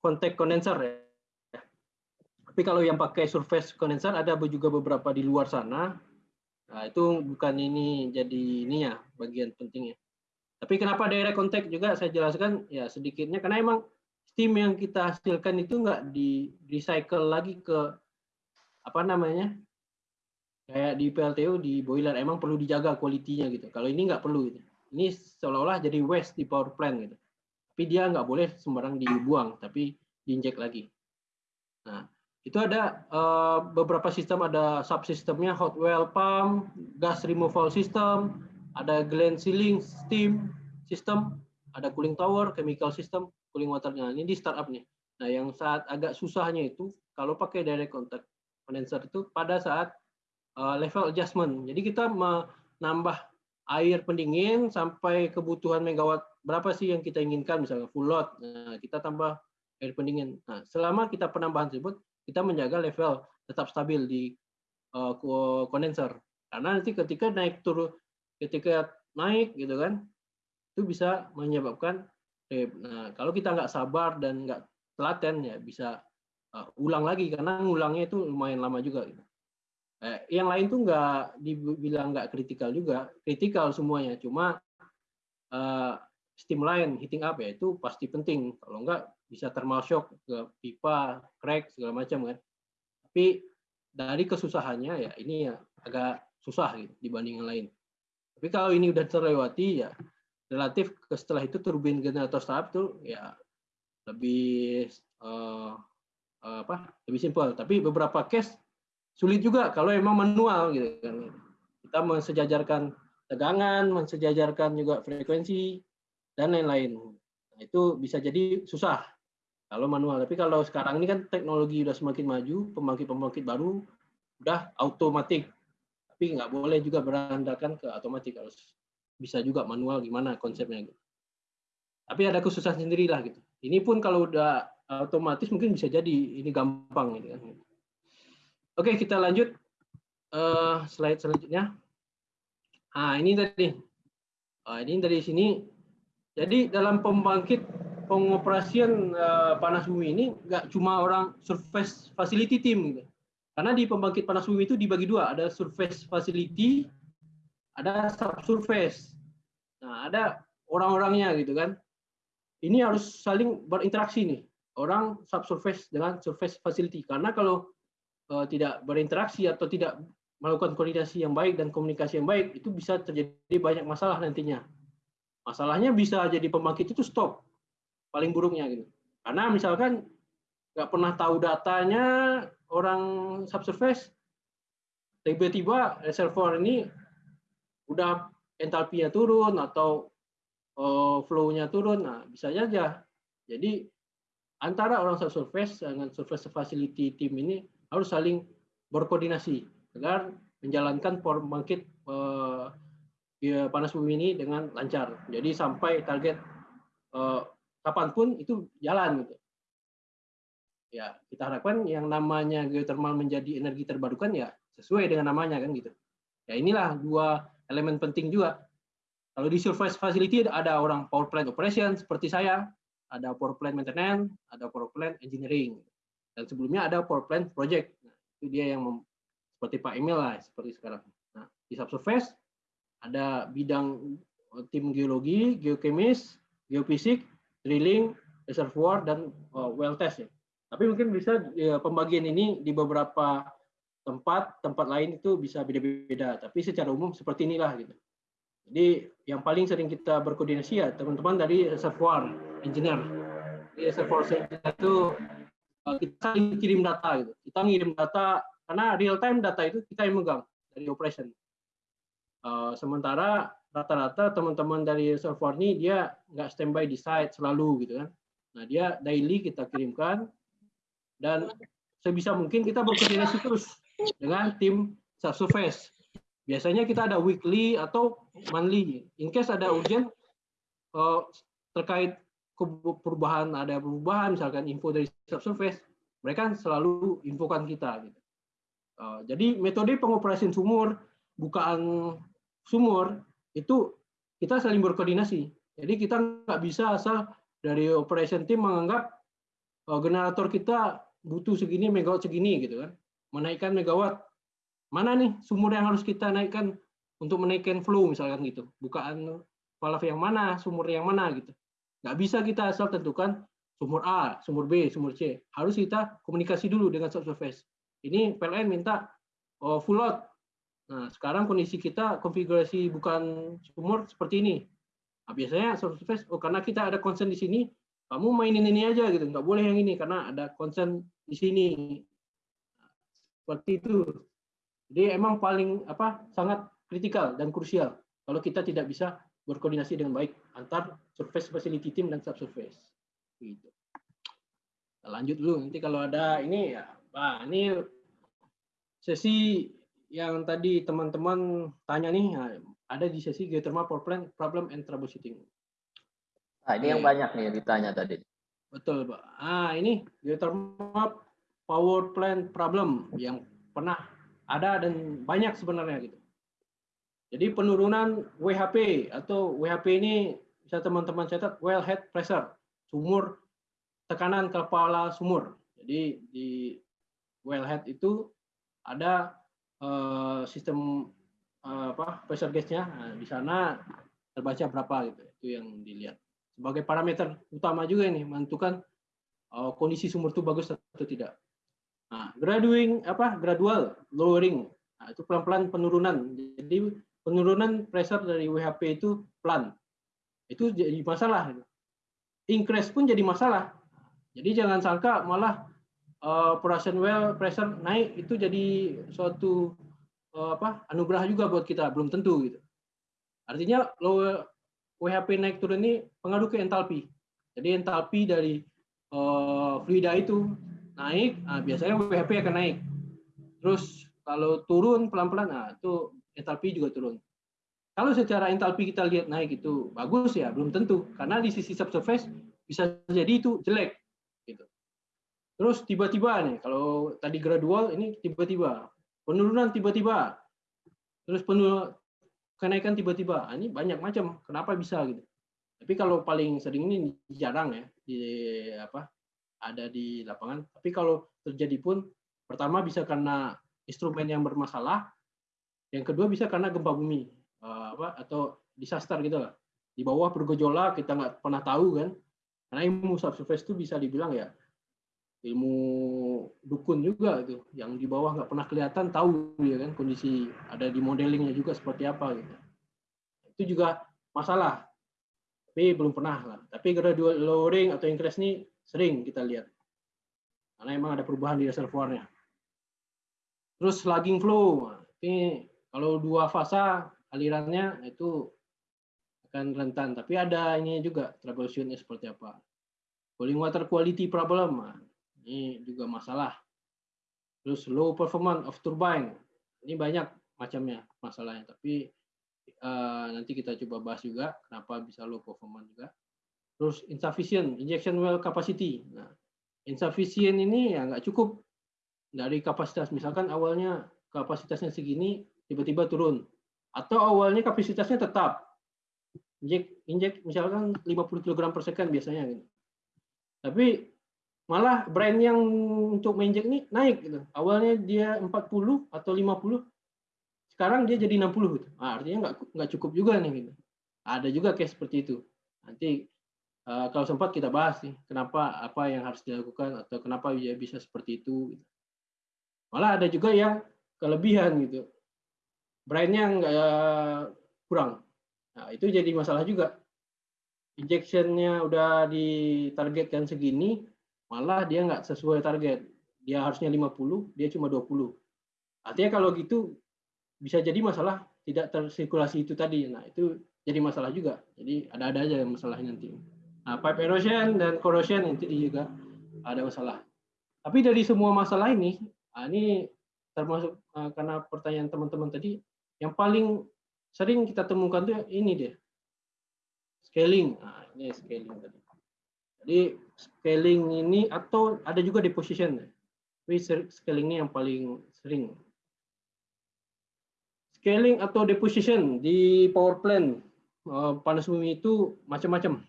contact condenser ya. Tapi kalau yang pakai surface condenser ada juga beberapa di luar sana. Nah, itu bukan ini jadi ininya bagian pentingnya. Tapi kenapa direct contact juga saya jelaskan ya sedikitnya karena emang steam yang kita hasilkan itu nggak di recycle lagi ke apa namanya kayak di PLTU di boiler emang perlu dijaga kualitinya gitu. Kalau ini nggak perlu gitu. Ini seolah-olah jadi waste di power plant gitu. Tapi dia nggak boleh sembarang dibuang, tapi diinjek lagi. Nah, itu ada uh, beberapa sistem, ada subsistemnya hot well pump, gas removal system, ada gland sealing steam system, ada cooling tower, chemical system, cooling waternya. Ini di startup nih. Nah, yang saat agak susahnya itu kalau pakai direct contact condenser itu pada saat uh, level adjustment. Jadi kita menambah air pendingin sampai kebutuhan megawatt berapa sih yang kita inginkan misalnya full load. Nah, kita tambah air pendingin. Nah, selama kita penambahan tersebut kita menjaga level tetap stabil di uh, kondenser. Karena nanti ketika naik turun ketika naik gitu kan itu bisa menyebabkan trip. Nah, kalau kita nggak sabar dan nggak telaten ya bisa uh, ulang lagi karena ngulangnya itu lumayan lama juga gitu. Eh, yang lain tuh nggak dibilang nggak kritikal juga, kritikal semuanya. Cuma uh, steam line heating up ya itu pasti penting. Kalau nggak bisa thermal shock ke pipa, crack segala macam kan. Tapi dari kesusahannya ya ini ya agak susah gitu dibanding yang lain. Tapi kalau ini udah terlewati ya relatif setelah itu turbin generator startup tuh ya lebih uh, uh, apa lebih simpel. Tapi beberapa case sulit juga kalau emang manual gitu kan. Kita mensejajarkan tegangan, mensejajarkan juga frekuensi dan lain-lain. Nah, itu bisa jadi susah kalau manual. Tapi kalau sekarang ini kan teknologi udah semakin maju, pembangkit-pembangkit baru udah otomatis. Tapi nggak boleh juga berandalkan ke otomatis harus bisa juga manual gimana konsepnya gitu. Tapi ada khususan sendiri lah gitu. Ini pun kalau udah otomatis mungkin bisa jadi ini gampang gitu kan. Oke, kita lanjut uh, slide selanjutnya. Nah, ini tadi. Uh, ini dari sini. Jadi dalam pembangkit pengoperasian uh, panas bumi ini nggak cuma orang surface facility team gitu. Karena di pembangkit panas bumi itu dibagi dua, ada surface facility, ada subsurface. Nah, ada orang-orangnya gitu kan. Ini harus saling berinteraksi nih, orang subsurface dengan surface facility. Karena kalau uh, tidak berinteraksi atau tidak melakukan koordinasi yang baik dan komunikasi yang baik, itu bisa terjadi banyak masalah nantinya. Masalahnya bisa jadi pembangkit itu stop, paling buruknya gitu. Karena misalkan nggak pernah tahu datanya, orang subsurface tiba-tiba reservoir ini udah entalpinya turun atau uh, flow-nya turun, nah bisa saja. Jadi antara orang subsurface dengan surface facility team ini harus saling berkoordinasi agar menjalankan pembangkit uh, panas bumi ini dengan lancar. Jadi sampai target uh, kapan pun itu jalan gitu ya kita harapkan yang namanya geothermal menjadi energi terbarukan ya sesuai dengan namanya kan gitu. Ya inilah dua elemen penting juga. Kalau di surface facility ada orang power plant operation seperti saya, ada power plant maintenance, ada power plant engineering, dan sebelumnya ada power plant project. Nah, itu dia yang seperti Pak Emil lah seperti sekarang. Nah, di subsurface ada bidang tim geologi, geokemis, geofisik, drilling, reservoir dan uh, well test ya. Tapi mungkin bisa ya, pembagian ini di beberapa tempat, tempat lain itu bisa beda-beda. Tapi secara umum seperti inilah gitu. Jadi yang paling sering kita berkoordinasi ya teman-teman dari reservoir engineer. Di reservoir engineer itu eh, kita kirim data gitu. Kita ngirim data karena real time data itu kita yang megang dari operation. Uh, sementara rata-rata teman-teman dari reservoir ini dia nggak standby di site selalu gitu kan. Nah dia daily kita kirimkan dan sebisa mungkin kita berkoordinasi terus dengan tim subsurface. Biasanya kita ada weekly atau monthly. In case ada urgent uh, terkait perubahan, ada perubahan, misalkan info dari subsurface, mereka selalu infokan kita. Gitu. Uh, jadi metode pengoperasian sumur, bukaan sumur, itu kita saling berkoordinasi. Jadi kita nggak bisa asal dari operation team menganggap uh, generator kita butuh segini megawatt segini gitu kan. Menaikkan megawatt. Mana nih sumur yang harus kita naikkan untuk menaikkan flow misalkan gitu. Bukaan valve yang mana, sumur yang mana gitu. Nggak bisa kita asal tentukan sumur A, sumur B, sumur C. Harus kita komunikasi dulu dengan subsurface. Ini PLN minta oh, full load. Nah, sekarang kondisi kita konfigurasi bukan sumur seperti ini. Nah, biasanya subsurface, oh karena kita ada concern di sini, kamu mainin ini aja gitu, nggak boleh yang ini karena ada concern di sini. Seperti itu. Jadi emang paling apa sangat kritikal dan krusial kalau kita tidak bisa berkoordinasi dengan baik antar surface facility team dan subsurface. Gitu. Kita lanjut dulu nanti kalau ada ini ya, Pak, ini sesi yang tadi teman-teman tanya nih ya, ada di sesi geothermal power plant problem and troubleshooting. Nah, ini yang banyak nih ditanya tadi. Betul, Pak. Ah, ini geothermal power plant problem yang pernah ada dan banyak sebenarnya gitu. Jadi penurunan WHP atau WHP ini bisa teman-teman catat well head pressure, sumur tekanan kepala sumur. Jadi di wellhead itu ada uh, sistem uh, apa pressure gauge-nya. Nah, di sana terbaca berapa gitu. Itu yang dilihat sebagai parameter utama juga ini menentukan uh, kondisi sumur itu bagus atau tidak. Nah, graduing apa gradual lowering nah, itu pelan-pelan penurunan. Jadi penurunan pressure dari WHP itu pelan. Itu jadi masalah. Increase pun jadi masalah. Jadi jangan sangka malah uh, operation well pressure naik itu jadi suatu uh, apa anugerah juga buat kita belum tentu gitu. Artinya low WHP naik turun ini pengaruh ke entalpi. Jadi entalpi dari uh, fluida itu naik, nah biasanya WHP akan naik. Terus kalau turun pelan-pelan, nah itu entalpi juga turun. kalau secara entalpi kita lihat naik itu bagus ya belum tentu karena di sisi subsurface bisa jadi itu jelek gitu. Terus tiba-tiba nih kalau tadi gradual ini tiba-tiba penurunan tiba-tiba terus penuh kenaikan tiba-tiba ah, ini banyak macam kenapa bisa gitu. Tapi kalau paling sering ini jarang ya di apa ada di lapangan. Tapi kalau terjadi pun pertama bisa karena instrumen yang bermasalah, yang kedua bisa karena gempa bumi uh, apa atau disaster gitu lah di bawah bergejolak kita nggak pernah tahu kan karena ilmu subsurface itu bisa dibilang ya ilmu dukun juga itu yang di bawah nggak pernah kelihatan tahu ya kan kondisi ada di modelingnya juga seperti apa gitu. Itu juga masalah. Tapi belum pernah lah. Tapi gradual lowering atau increase ini sering kita lihat. Karena emang ada perubahan di reservoirnya. Terus slugging flow. Ini kalau dua fasa alirannya itu akan rentan. Tapi ada ini juga troubleshootnya seperti apa. Cooling water quality problem, nah, ini juga masalah. Terus low performance of turbine, ini banyak macamnya masalahnya. Tapi uh, nanti kita coba bahas juga kenapa bisa low performance juga. Terus insufficient injection well capacity. Nah, insufficient ini ya nggak cukup dari kapasitas. Misalkan awalnya kapasitasnya segini, tiba-tiba turun atau awalnya kapasitasnya tetap injek injek misalkan 50 kg per second biasanya gitu. Tapi malah brand yang untuk menginjek ini naik gitu. Awalnya dia 40 atau 50 sekarang dia jadi 60 gitu. Nah, artinya nggak nggak cukup juga nih gitu. Ada juga case seperti itu. Nanti uh, kalau sempat kita bahas nih kenapa apa yang harus dilakukan atau kenapa dia bisa seperti itu. Gitu. Malah ada juga yang kelebihan gitu brandnya nggak eh, kurang. Nah, itu jadi masalah juga. Injectionnya udah ditargetkan segini, malah dia nggak sesuai target. Dia harusnya 50, dia cuma 20. Artinya kalau gitu bisa jadi masalah tidak tersirkulasi itu tadi. Nah, itu jadi masalah juga. Jadi ada-ada aja masalahnya nanti. Nah, pipe erosion dan corrosion nanti juga ada masalah. Tapi dari semua masalah ini, nah ini termasuk uh, karena pertanyaan teman-teman tadi, yang paling sering kita temukan tuh ini deh. Scaling. Nah, ini scaling tadi. Jadi scaling ini atau ada juga deposition. Tapi scaling ini yang paling sering. Scaling atau deposition di power plant eh, panas bumi itu macam-macam.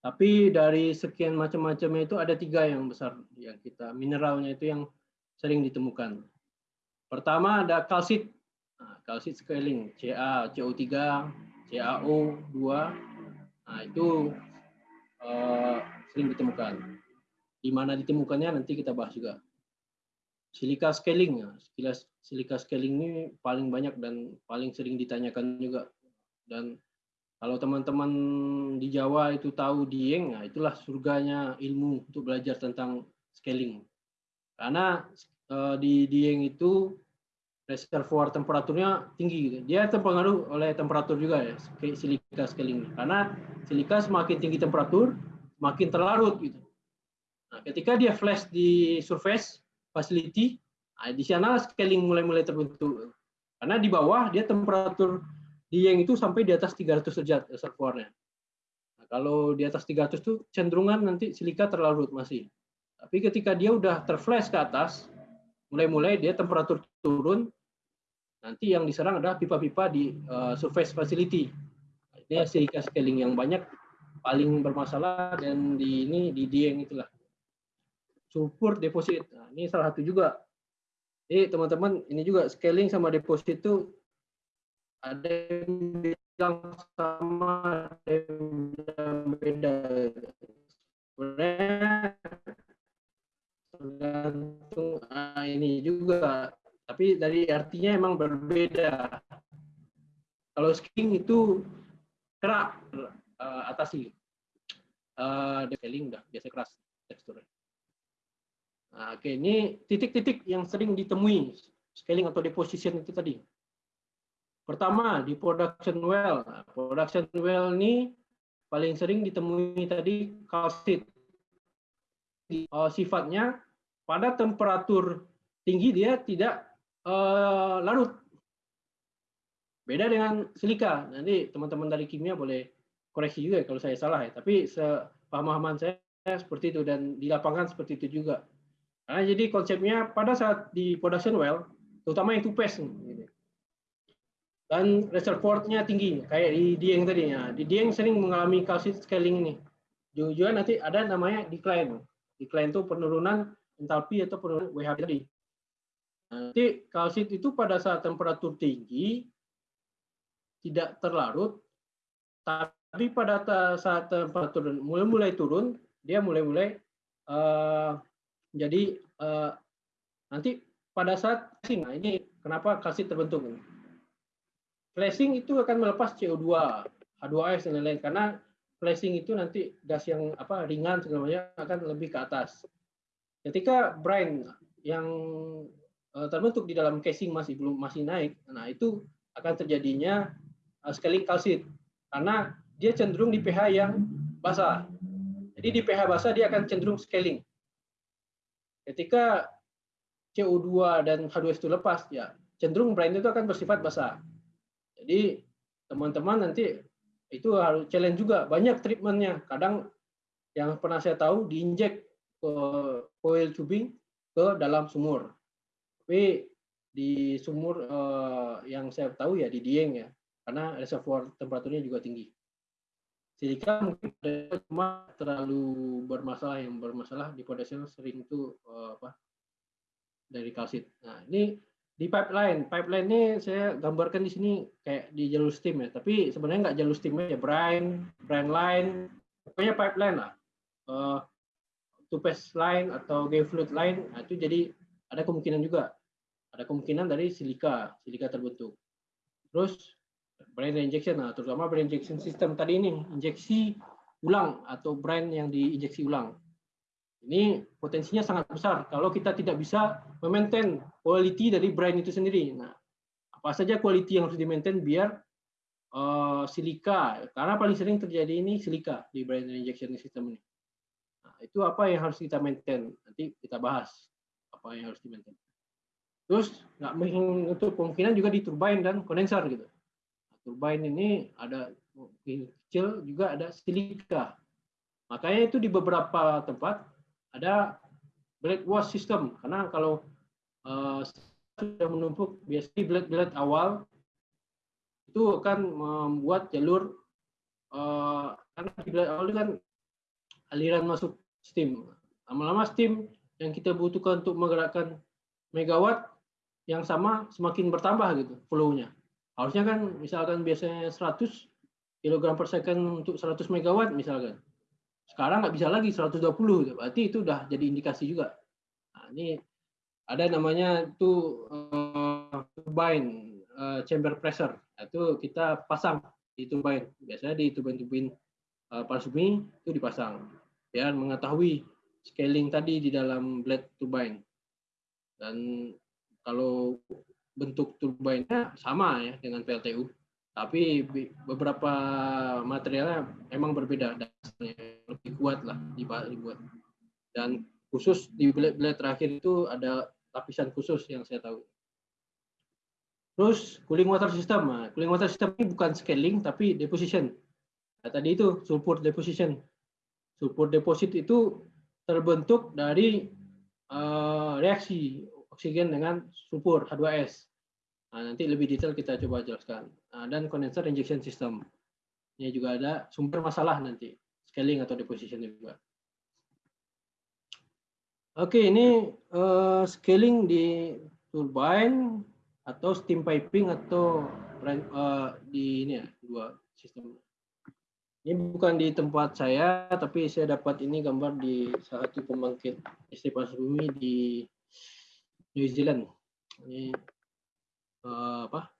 Tapi dari sekian macam-macamnya itu ada tiga yang besar yang kita mineralnya itu yang sering ditemukan. Pertama ada kalsit Nah, kalsit scaling CA, CO3, CaO 2, nah itu uh, sering ditemukan. Di mana ditemukannya nanti kita bahas juga. Silika scaling, ya. silika scaling ini paling banyak dan paling sering ditanyakan juga. Dan kalau teman-teman di Jawa itu tahu Dieng, nah itulah surganya ilmu untuk belajar tentang scaling. Karena uh, di Dieng itu reservoir temperaturnya tinggi gitu. Dia terpengaruh oleh temperatur juga ya, silika scaling. Karena silika semakin tinggi temperatur, semakin terlarut gitu. Nah, ketika dia flash di surface facility, nah, di sana scaling mulai-mulai terbentuk. Karena di bawah dia temperatur di yang itu sampai di atas 300 derajat reservoirnya. Nah, kalau di atas 300 itu cenderungan nanti silika terlarut masih. Tapi ketika dia udah terflash ke atas, mulai-mulai dia temperatur turun, Nanti yang diserang adalah pipa-pipa di uh, surface facility. Ini silika scaling yang banyak paling bermasalah dan di ini di Dieng itulah. Sulfur deposit. Nah, ini salah satu juga. Jadi teman-teman ini juga scaling sama deposit itu ada yang bilang sama, ada yang beda. Sebenarnya tergantung nah, ini juga tapi dari artinya emang berbeda. Kalau skiing itu kerak uh, atasi. Uh, detailing udah biasa keras teksturnya. Nah, oke, ini titik-titik yang sering ditemui scaling atau deposition itu tadi. Pertama di production well. Nah, production well ini paling sering ditemui tadi kalsit. Uh, sifatnya pada temperatur tinggi dia tidak uh, larut. Beda dengan silika. Nanti teman-teman dari kimia boleh koreksi juga kalau saya salah ya. Tapi sepemahaman saya seperti itu dan di lapangan seperti itu juga. Nah, jadi konsepnya pada saat di production well, terutama yang tupes, gitu. dan reservoirnya tinggi, kayak di Dieng tadi. Ya. Di Dieng sering mengalami calcite scaling ini. Juga nanti ada namanya decline. Decline itu penurunan entalpi atau penurunan WH tadi. Nanti kalsit itu pada saat temperatur tinggi tidak terlarut, tapi pada saat temperatur mulai-mulai turun, dia mulai-mulai uh, jadi uh, nanti pada saat flashing, nah ini kenapa kalsit terbentuk. Flashing itu akan melepas CO2, H2S dan lain-lain karena flashing itu nanti gas yang apa ringan macam akan lebih ke atas. Ketika brine yang terbentuk di dalam casing masih belum masih naik, nah itu akan terjadinya uh, scaling kalsit karena dia cenderung di pH yang basah. Jadi di pH basah dia akan cenderung scaling. Ketika CO2 dan H2S itu lepas, ya cenderung brine itu akan bersifat basah. Jadi teman-teman nanti itu harus challenge juga banyak treatmentnya. Kadang yang pernah saya tahu diinjek ke coil tubing ke dalam sumur tapi di sumur uh, yang saya tahu ya di Dieng ya, karena reservoir temperaturnya juga tinggi. Silika mungkin cuma terlalu bermasalah yang bermasalah di potassium sering itu uh, apa dari kalsit. Nah ini di pipeline, pipeline ini saya gambarkan di sini kayak di jalur steam ya, tapi sebenarnya nggak jalur steam ya, brine, brine line, pokoknya pipeline lah. Uh, line atau gay fluid line, nah, itu jadi ada kemungkinan juga ada kemungkinan dari silika, silika terbentuk. Terus brine injection, nah, terutama brine injection system tadi ini, injeksi ulang atau brine yang diinjeksi ulang. Ini potensinya sangat besar kalau kita tidak bisa memaintain quality dari brine itu sendiri. Nah, apa saja quality yang harus di-maintain biar uh, silika, karena paling sering terjadi ini silika di brine injection system ini. Nah, itu apa yang harus kita maintain? Nanti kita bahas apa yang harus di-maintain. Terus nggak untuk kemungkinan juga di turbine dan kondenser gitu. Nah, turbine ini ada kecil juga ada silika. Makanya itu di beberapa tempat ada blade wash system karena kalau uh, sudah menumpuk biasanya blade-blade awal itu akan membuat jalur uh, karena di blade awal itu kan aliran masuk steam. Lama-lama steam yang kita butuhkan untuk menggerakkan megawatt yang sama semakin bertambah gitu flow-nya. Harusnya kan misalkan biasanya 100 kg per second untuk 100 megawatt misalkan. Sekarang nggak bisa lagi 120, gitu. berarti itu udah jadi indikasi juga. Nah, ini ada namanya itu uh, turbine uh, chamber pressure. Nah, itu kita pasang di turbine. Biasanya di turbine-turbine uh, panas bumi itu dipasang biar mengetahui scaling tadi di dalam blade turbine. Dan kalau bentuk turbinnya sama ya dengan PLTU, tapi beberapa materialnya memang berbeda dasarnya lebih kuat lah dibuat. Dan khusus di blade-blade terakhir itu ada lapisan khusus yang saya tahu. Terus cooling water system, nah, cooling water system ini bukan scaling tapi deposition. Nah, tadi itu sulfur deposition. Sulfur deposit itu terbentuk dari uh, reaksi oksigen dengan sulfur H2S. Nah, nanti lebih detail kita coba jelaskan. Nah, dan condenser injection system. Ini juga ada sumber masalah nanti, scaling atau deposition juga. Oke, ini uh, scaling di turbine atau steam piping atau uh, di ini ya, dua sistem. Ini bukan di tempat saya, tapi saya dapat ini gambar di satu pembangkit listrik panas bumi di New Zealand. Ini uh, apa?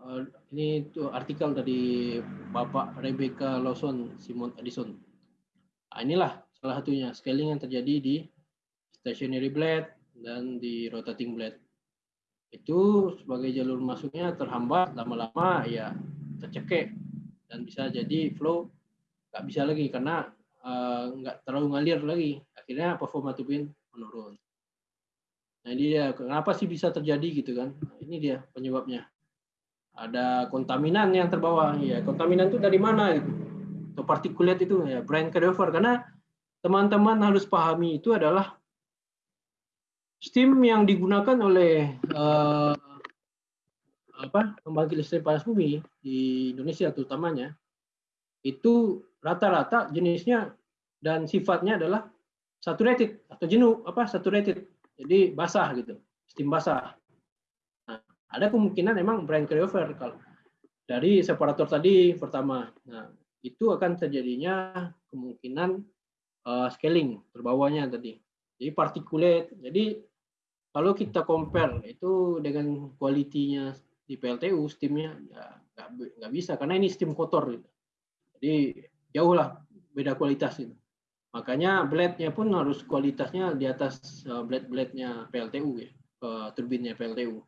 Uh, ini tuh artikel dari Bapak Rebecca Lawson Simon Edison. Nah, inilah salah satunya scaling yang terjadi di stationary blade dan di rotating blade. Itu sebagai jalur masuknya terhambat lama-lama ya tercekek dan bisa jadi flow nggak bisa lagi karena uh, nggak terlalu ngalir lagi. Akhirnya performa turbin menurun. Nah ini dia, kenapa sih bisa terjadi gitu kan? Nah, ini dia penyebabnya. ada kontaminan yang terbawa. Ya, kontaminan itu dari mana itu? Atau partikulat itu ya, brand carryover karena teman-teman harus pahami itu adalah steam yang digunakan oleh uh, apa pembangkit listrik panas bumi di Indonesia terutamanya itu rata-rata jenisnya dan sifatnya adalah saturated atau jenuh apa saturated jadi basah gitu steam basah. Nah, ada kemungkinan memang brand carryover kalau dari separator tadi pertama. Nah itu akan terjadinya kemungkinan uh, scaling terbawanya tadi. Jadi particulate. Jadi kalau kita compare itu dengan kualitinya di PLTU steamnya ya nggak bisa karena ini steam kotor gitu. jadi jauh lah beda kualitas itu makanya blade-nya pun harus kualitasnya di atas uh, blade-blade-nya PLTU ya uh, turbinnya PLTU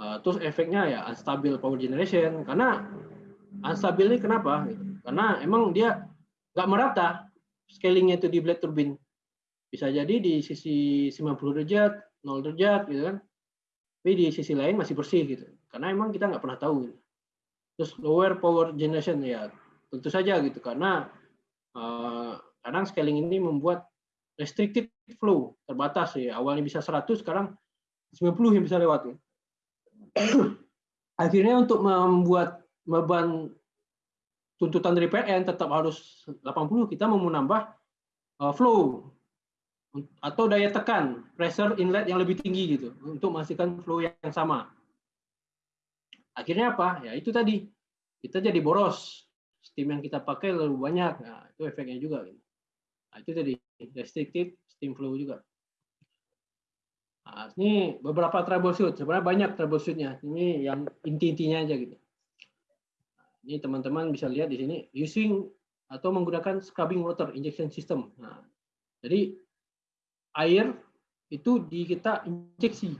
uh, terus efeknya ya unstable power generation. Karena unstable ini kenapa? Karena emang dia nggak merata scalingnya itu di blade turbin. Bisa jadi di sisi 90 derajat 0 derajat gitu kan. Tapi di sisi lain masih bersih gitu. Karena emang kita nggak pernah tahu gitu. terus lower power generation ya tentu saja gitu. Karena kadang scaling ini membuat restricted flow terbatas ya awalnya bisa 100 sekarang 90 yang bisa lewat ya. akhirnya untuk membuat beban tuntutan dari PN tetap harus 80 kita mau menambah uh, flow atau daya tekan pressure inlet yang lebih tinggi gitu untuk memastikan flow yang sama. Akhirnya apa? Ya itu tadi kita jadi boros. Steam yang kita pakai lebih banyak. Nah, itu efeknya juga. Gitu. Nah, itu tadi restricted steam flow juga. Nah, ini beberapa troubleshoot. Sebenarnya banyak troubleshootnya. Ini yang inti-intinya aja gitu. Nah, ini teman-teman bisa lihat di sini using atau menggunakan scrubbing water injection system. Nah, jadi air itu di kita injeksi.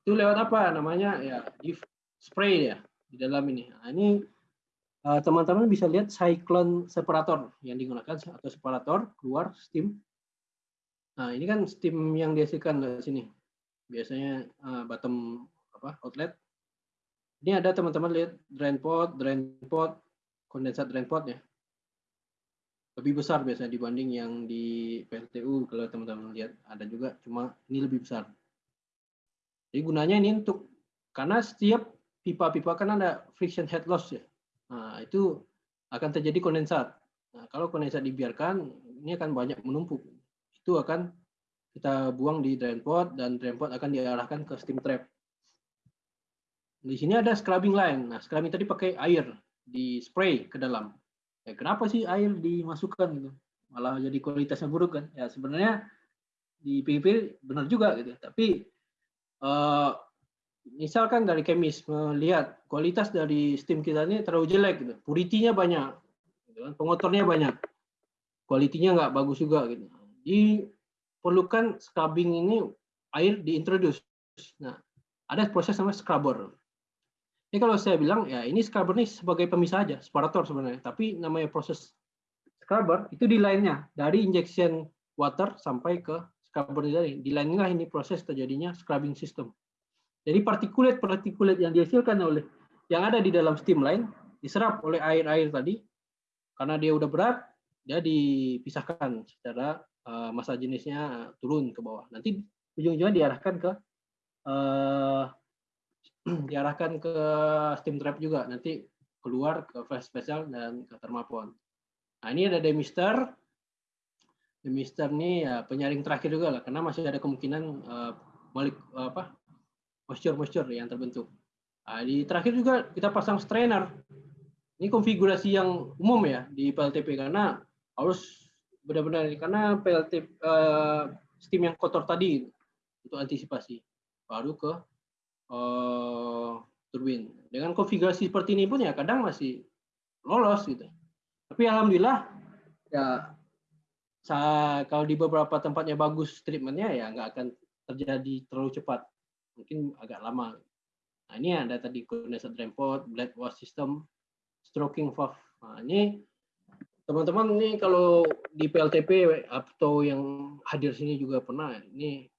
Itu lewat apa namanya ya di spray ya di dalam ini. Nah, ini teman-teman uh, bisa lihat cyclone separator yang digunakan atau separator keluar steam. Nah, ini kan steam yang dihasilkan dari sini. Biasanya uh, bottom apa outlet. Ini ada teman-teman lihat drain pot, drain pot, kondensat drain pot ya lebih besar biasanya dibanding yang di PLTU kalau teman-teman lihat ada juga cuma ini lebih besar jadi gunanya ini untuk karena setiap pipa-pipa kan ada friction head loss ya nah itu akan terjadi kondensat. Nah kalau kondensat dibiarkan ini akan banyak menumpuk. Itu akan kita buang di drain pot dan drain pot akan diarahkan ke steam trap. Di sini ada scrubbing line. Nah scrubbing tadi pakai air di spray ke dalam. Ya kenapa sih air dimasukkan gitu? Malah jadi kualitasnya buruk kan? Ya sebenarnya di PGP benar juga gitu. Tapi uh, misalkan dari kemis melihat kualitas dari steam kita ini terlalu jelek gitu. Puritinya banyak gitu kan. Pengotornya banyak. Kualitinya nggak bagus juga gitu. Diperlukan scrubbing ini air diintroduce. Nah ada proses namanya scrubber. Ini kalau saya bilang ya ini scrubber ini sebagai pemisah aja, separator sebenarnya. Tapi namanya proses scrubber itu di lainnya dari injection water sampai ke scrubber. Di lainnya ini proses terjadinya scrubbing system. Jadi partikulat-partikulat yang dihasilkan oleh yang ada di dalam steam line diserap oleh air-air tadi karena dia udah berat dia dipisahkan secara uh, massa jenisnya turun ke bawah. Nanti ujung-ujungnya diarahkan ke uh, diarahkan ke steam trap juga nanti keluar ke flash special dan ke thermopon. Nah ini ada demister. Demister ini ya penyaring terakhir juga lah karena masih ada kemungkinan uh, balik apa moisture moisture yang terbentuk. Nah, di terakhir juga kita pasang strainer. Ini konfigurasi yang umum ya di PLTP karena harus benar-benar karena PLT uh, eh, steam yang kotor tadi untuk antisipasi baru ke uh, turbin. Dengan konfigurasi seperti ini pun ya kadang masih lolos gitu. Tapi alhamdulillah ya kalau di beberapa tempatnya bagus treatmentnya ya nggak akan terjadi terlalu cepat. Mungkin agak lama. Nah ini ada tadi condensate drain pot, blade wash system, stroking valve. Nah ini teman-teman ini kalau di PLTP atau yang hadir sini juga pernah ini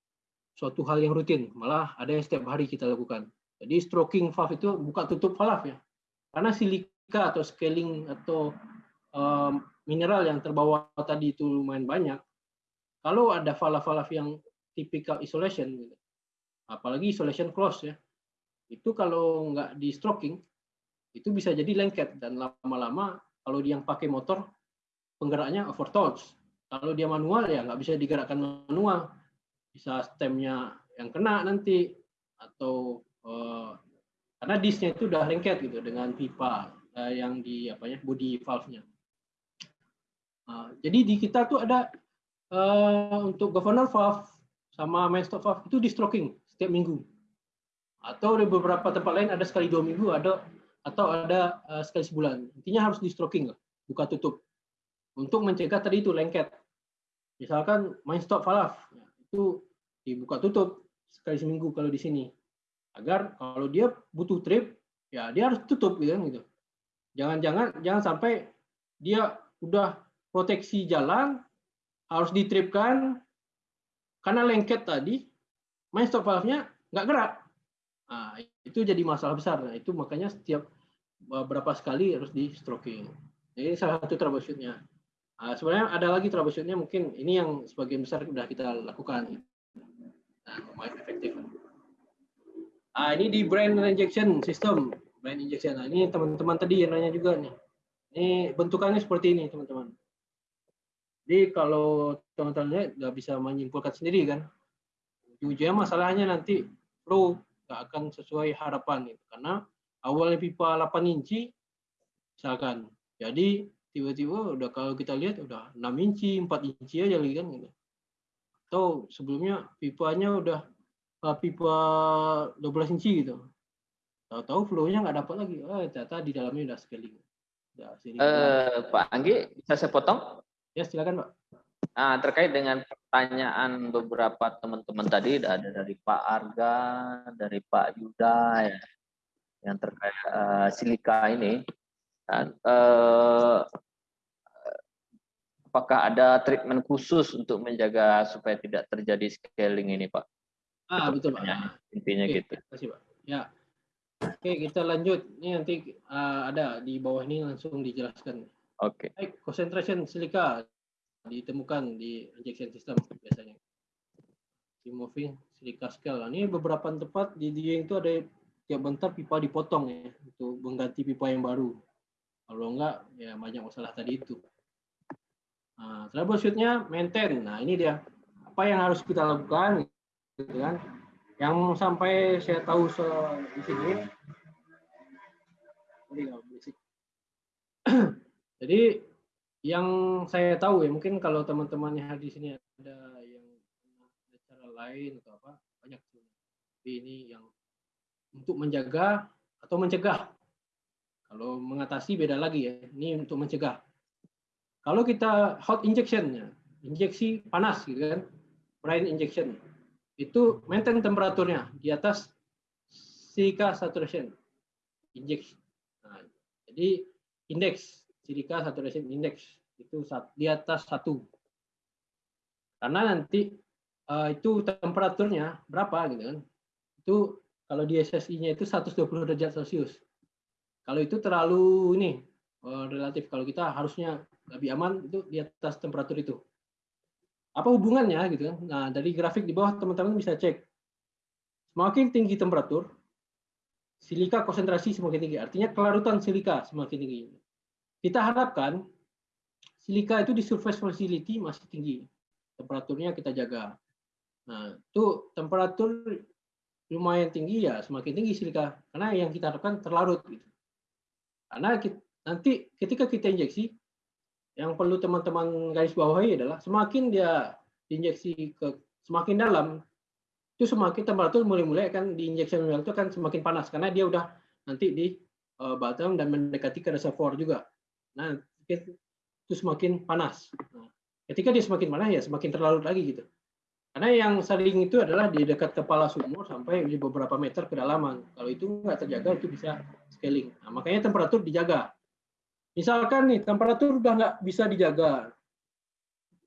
suatu hal yang rutin, malah ada yang setiap hari kita lakukan. Jadi stroking valve itu buka tutup valve ya. Karena silika atau scaling atau um, mineral yang terbawa tadi itu lumayan banyak. Kalau ada valve-valve yang typical isolation, gitu, apalagi isolation close ya, itu kalau nggak di stroking itu bisa jadi lengket dan lama-lama kalau dia yang pakai motor penggeraknya overtouch. Kalau dia manual ya nggak bisa digerakkan manual, bisa stemnya yang kena nanti atau uh, karena disnya itu udah lengket gitu dengan pipa uh, yang di apa ya body valve-nya. Uh, jadi di kita tuh ada uh, untuk governor valve sama main stop valve itu di stroking setiap minggu. Atau di beberapa tempat lain ada sekali dua minggu ada atau ada uh, sekali sebulan. Intinya harus di stroking buka tutup. Untuk mencegah tadi itu lengket. Misalkan main stop valve itu dibuka tutup sekali seminggu kalau di sini. Agar kalau dia butuh trip ya dia harus tutup gitu kan gitu. Jangan-jangan jangan sampai dia udah proteksi jalan harus ditripkan karena lengket tadi main stop valve-nya nggak gerak Nah, itu jadi masalah besar. Nah, itu makanya setiap beberapa sekali harus di stroking. Ini salah satu troubleshootnya. Nah, sebenarnya ada lagi troubleshootnya mungkin ini yang sebagian besar sudah kita lakukan. Nah, lumayan efektif. Nah, ini di brain injection system. Brain injection. Nah, ini teman-teman tadi yang nanya juga nih. Ini bentukannya seperti ini, teman-teman. Jadi kalau teman-teman nggak bisa menyimpulkan sendiri kan, ujungnya masalahnya nanti flow nggak akan sesuai harapan gitu. Karena awalnya pipa 8 inci misalkan. Jadi tiba-tiba udah kalau kita lihat udah 6 inci, 4 inci aja lagi kan gitu. Atau sebelumnya pipanya udah uh, pipa 12 inci gitu. Tahu-tahu flow-nya nggak dapat lagi. Oh, ternyata di dalamnya udah scaling. Udah uh, Pak Anggi, bisa saya potong? Ya, silakan, Pak. Nah, terkait dengan pertanyaan beberapa teman-teman tadi ada dari Pak Arga, dari Pak Yuda ya, yang terkait uh, silika ini. Dan, uh, apakah ada treatment khusus untuk menjaga supaya tidak terjadi scaling ini, Pak? Ah, betul, Pak. Intinya Oke, gitu. Terima kasih, Pak. Ya. Oke, kita lanjut. Ini nanti uh, ada di bawah ini langsung dijelaskan. Oke. Okay. concentration silika ditemukan di injection system biasanya. Di moving silica scale. Nah, ini beberapa tempat di dia itu ada tiap bentar pipa dipotong ya untuk mengganti pipa yang baru. Kalau enggak ya banyak masalah tadi itu. Nah, troubleshootnya maintain. Nah ini dia apa yang harus kita lakukan, gitu kan? Yang sampai saya tahu se di sini. Jadi yang saya tahu ya mungkin kalau teman-teman yang di sini ada yang ada cara lain atau apa banyak tapi ini yang untuk menjaga atau mencegah. Kalau mengatasi beda lagi ya ini untuk mencegah. Kalau kita hot injection ya injeksi panas gitu kan brain injection itu maintain temperaturnya di atas silica saturation injection nah, jadi indeks silica saturation index itu di atas satu. Karena nanti uh, itu temperaturnya berapa gitu kan? Itu kalau di SSI-nya itu 120 derajat Celcius. Kalau itu terlalu ini uh, relatif. Kalau kita harusnya lebih aman itu di atas temperatur itu. Apa hubungannya gitu kan? Nah, dari grafik di bawah teman-teman bisa cek. Semakin tinggi temperatur, silika konsentrasi semakin tinggi. Artinya kelarutan silika semakin tinggi. Kita harapkan silika itu di surface facility masih tinggi. Temperaturnya kita jaga. Nah, itu temperatur lumayan tinggi ya, semakin tinggi silika. Karena yang kita harapkan terlarut. Gitu. Karena kita, nanti ketika kita injeksi, yang perlu teman-teman garis bawahi adalah semakin dia diinjeksi ke semakin dalam, itu semakin temperatur mulai-mulai akan di injection well itu akan semakin panas karena dia udah nanti di uh, bottom dan mendekati ke reservoir juga. Nah, itu semakin panas. Nah, ketika dia semakin panas ya semakin terlarut lagi gitu. Karena yang sering itu adalah di dekat kepala sumur sampai di beberapa meter kedalaman. Kalau itu nggak terjaga itu bisa scaling. Nah, makanya temperatur dijaga. Misalkan nih temperatur udah nggak bisa dijaga,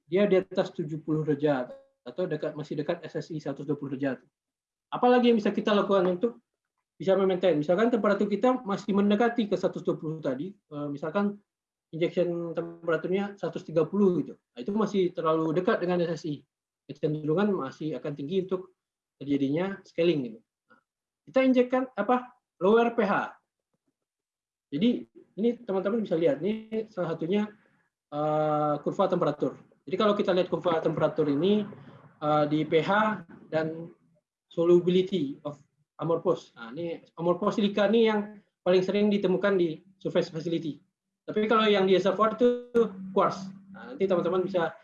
dia di atas 70 derajat atau dekat masih dekat SSI 120 derajat. Apalagi yang bisa kita lakukan untuk bisa memaintain. Misalkan temperatur kita masih mendekati ke 120 tadi, eh, misalkan injection temperaturnya 130 gitu. Nah, itu masih terlalu dekat dengan SSI. Kecenderungan masih akan tinggi untuk terjadinya scaling gitu. Nah, kita injekkan apa? lower pH. Jadi ini teman-teman bisa lihat ini salah satunya uh, kurva temperatur. Jadi kalau kita lihat kurva temperatur ini uh, di pH dan solubility of amorphous. Nah, ini amorphous silika ini yang paling sering ditemukan di surface facility. Tapi kalau yang di reservoir itu quartz. Nah, nanti teman-teman bisa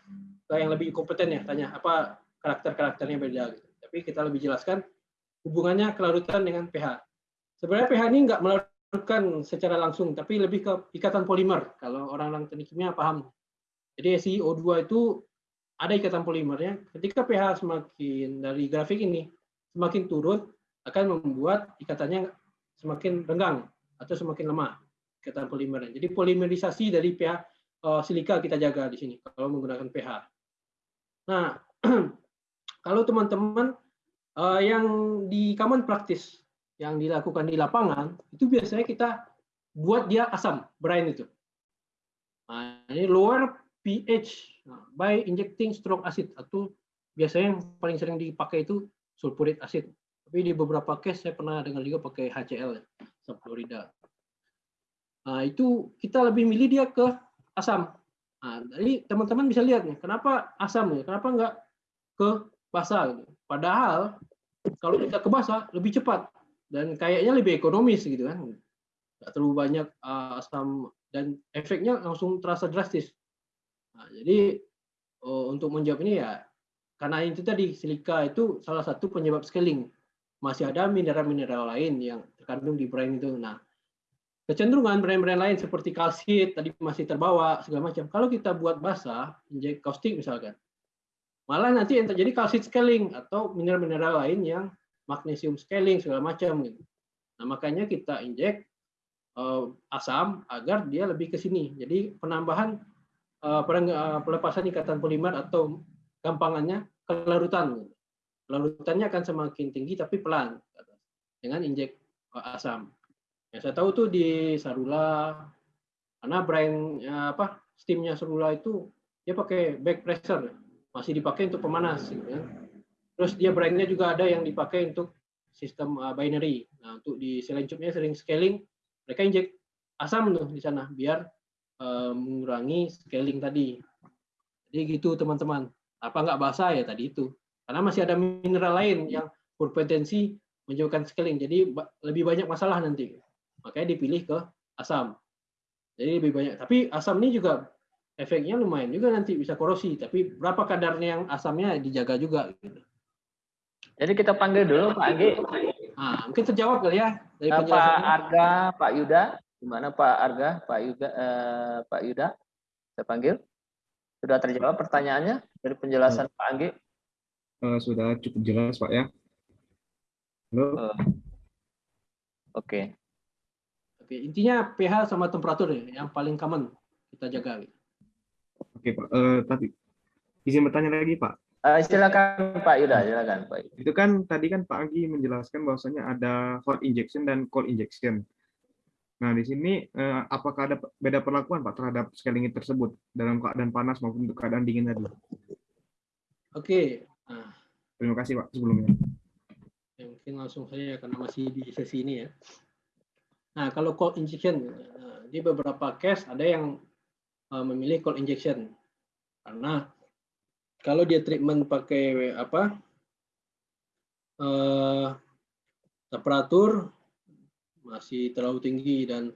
yang lebih kompeten ya tanya apa karakter-karakternya beda. Gitu. Tapi kita lebih jelaskan hubungannya kelarutan dengan pH. Sebenarnya pH ini nggak melarutkan secara langsung, tapi lebih ke ikatan polimer. Kalau orang-orang teknik kimia paham. Jadi SiO2 itu ada ikatan polimernya. Ketika pH semakin dari grafik ini semakin turun, akan membuat ikatannya semakin renggang atau semakin lemah ikatan polimernya. Jadi polimerisasi dari pH uh, silika kita jaga di sini kalau menggunakan pH. Nah, kalau teman-teman uh, yang di common practice yang dilakukan di lapangan itu biasanya kita buat dia asam brine itu. Nah, ini lower pH nah, by injecting strong acid atau biasanya yang paling sering dipakai itu sulfuric acid. Tapi di beberapa case saya pernah dengar juga pakai HCl, ya. Nah, itu kita lebih milih dia ke asam. Nah, jadi teman-teman bisa lihat nih, kenapa asam ya? Kenapa enggak ke basa? Gitu. Padahal kalau kita ke basa lebih cepat dan kayaknya lebih ekonomis gitu kan. Enggak terlalu banyak uh, asam dan efeknya langsung terasa drastis. Nah, jadi uh, untuk menjawab ini ya karena itu tadi silika itu salah satu penyebab scaling masih ada mineral-mineral lain yang terkandung di brine itu. Nah, kecenderungan brand-brand lain seperti kalsit tadi masih terbawa segala macam. Kalau kita buat basah, injek kaustik misalkan, malah nanti yang terjadi kalsit scaling atau mineral-mineral lain yang magnesium scaling segala macam gitu. Nah, makanya kita injek uh, asam agar dia lebih ke sini. Jadi penambahan uh, pelepasan ikatan polimer atau gampangannya kelarutan. Gitu larutannya akan semakin tinggi tapi pelan dengan injek asam. Yang saya tahu tuh di Sarula karena brand apa steamnya Sarula itu dia pakai back pressure masih dipakai untuk pemanas gitu ya. Terus dia brandnya juga ada yang dipakai untuk sistem uh, binary. Nah, untuk di Selencupnya sering scaling mereka injek asam tuh di sana biar uh, mengurangi scaling tadi. Jadi gitu teman-teman. Apa nggak basah ya tadi itu. Karena masih ada mineral lain yang berpotensi menyebabkan scaling. Jadi lebih banyak masalah nanti. Makanya dipilih ke asam. Jadi lebih banyak. Tapi asam ini juga efeknya lumayan juga nanti bisa korosi. Tapi berapa kadarnya yang asamnya dijaga juga. Gitu. Jadi kita panggil dulu Pak Anggi. Nah, mungkin terjawab kali ya dari Pak Arga, Pak Yuda. Gimana Pak Arga, Pak Yuda, eh, Pak Yuda? Saya panggil. Sudah terjawab pertanyaannya dari penjelasan hmm. Pak Anggi? uh, sudah cukup jelas Pak ya. Halo. Uh, Oke. Okay. Intinya pH sama temperatur ya, yang paling common kita jaga. Oke Pak, uh, tapi izin bertanya lagi Pak. Uh, silakan Pak Yuda, silakan Pak. Itu kan tadi kan Pak Agi menjelaskan bahwasanya ada hot injection dan cold injection. Nah, di sini eh, apakah ada beda perlakuan Pak terhadap scaling tersebut dalam keadaan panas maupun untuk keadaan dingin tadi? Oke, Terima kasih Pak sebelumnya. Ya, mungkin langsung saja karena masih di sesi ini ya. Nah kalau cold injection eh, di beberapa case ada yang eh, memilih cold injection karena kalau dia treatment pakai apa eh, temperatur masih terlalu tinggi dan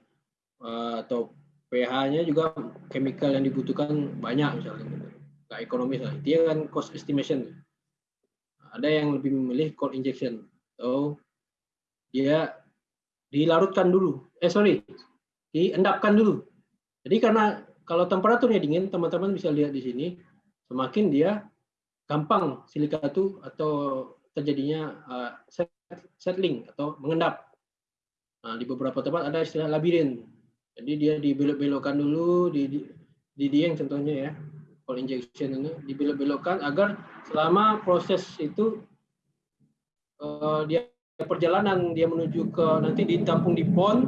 atau pH-nya juga chemical yang dibutuhkan banyak misalnya nggak ekonomis lah itu kan cost estimation ada yang lebih memilih cold injection. So dia dilarutkan dulu. Eh sorry, diendapkan dulu. Jadi karena kalau temperaturnya dingin, teman-teman bisa lihat di sini, semakin dia gampang silika itu atau terjadinya uh, settling atau mengendap. Nah, di beberapa tempat ada istilah labirin. Jadi dia dibelok-belokkan dulu di, di di dieng contohnya ya. cold injection ini dibelok-belokkan agar selama proses itu eh, dia perjalanan dia menuju ke nanti ditampung di pon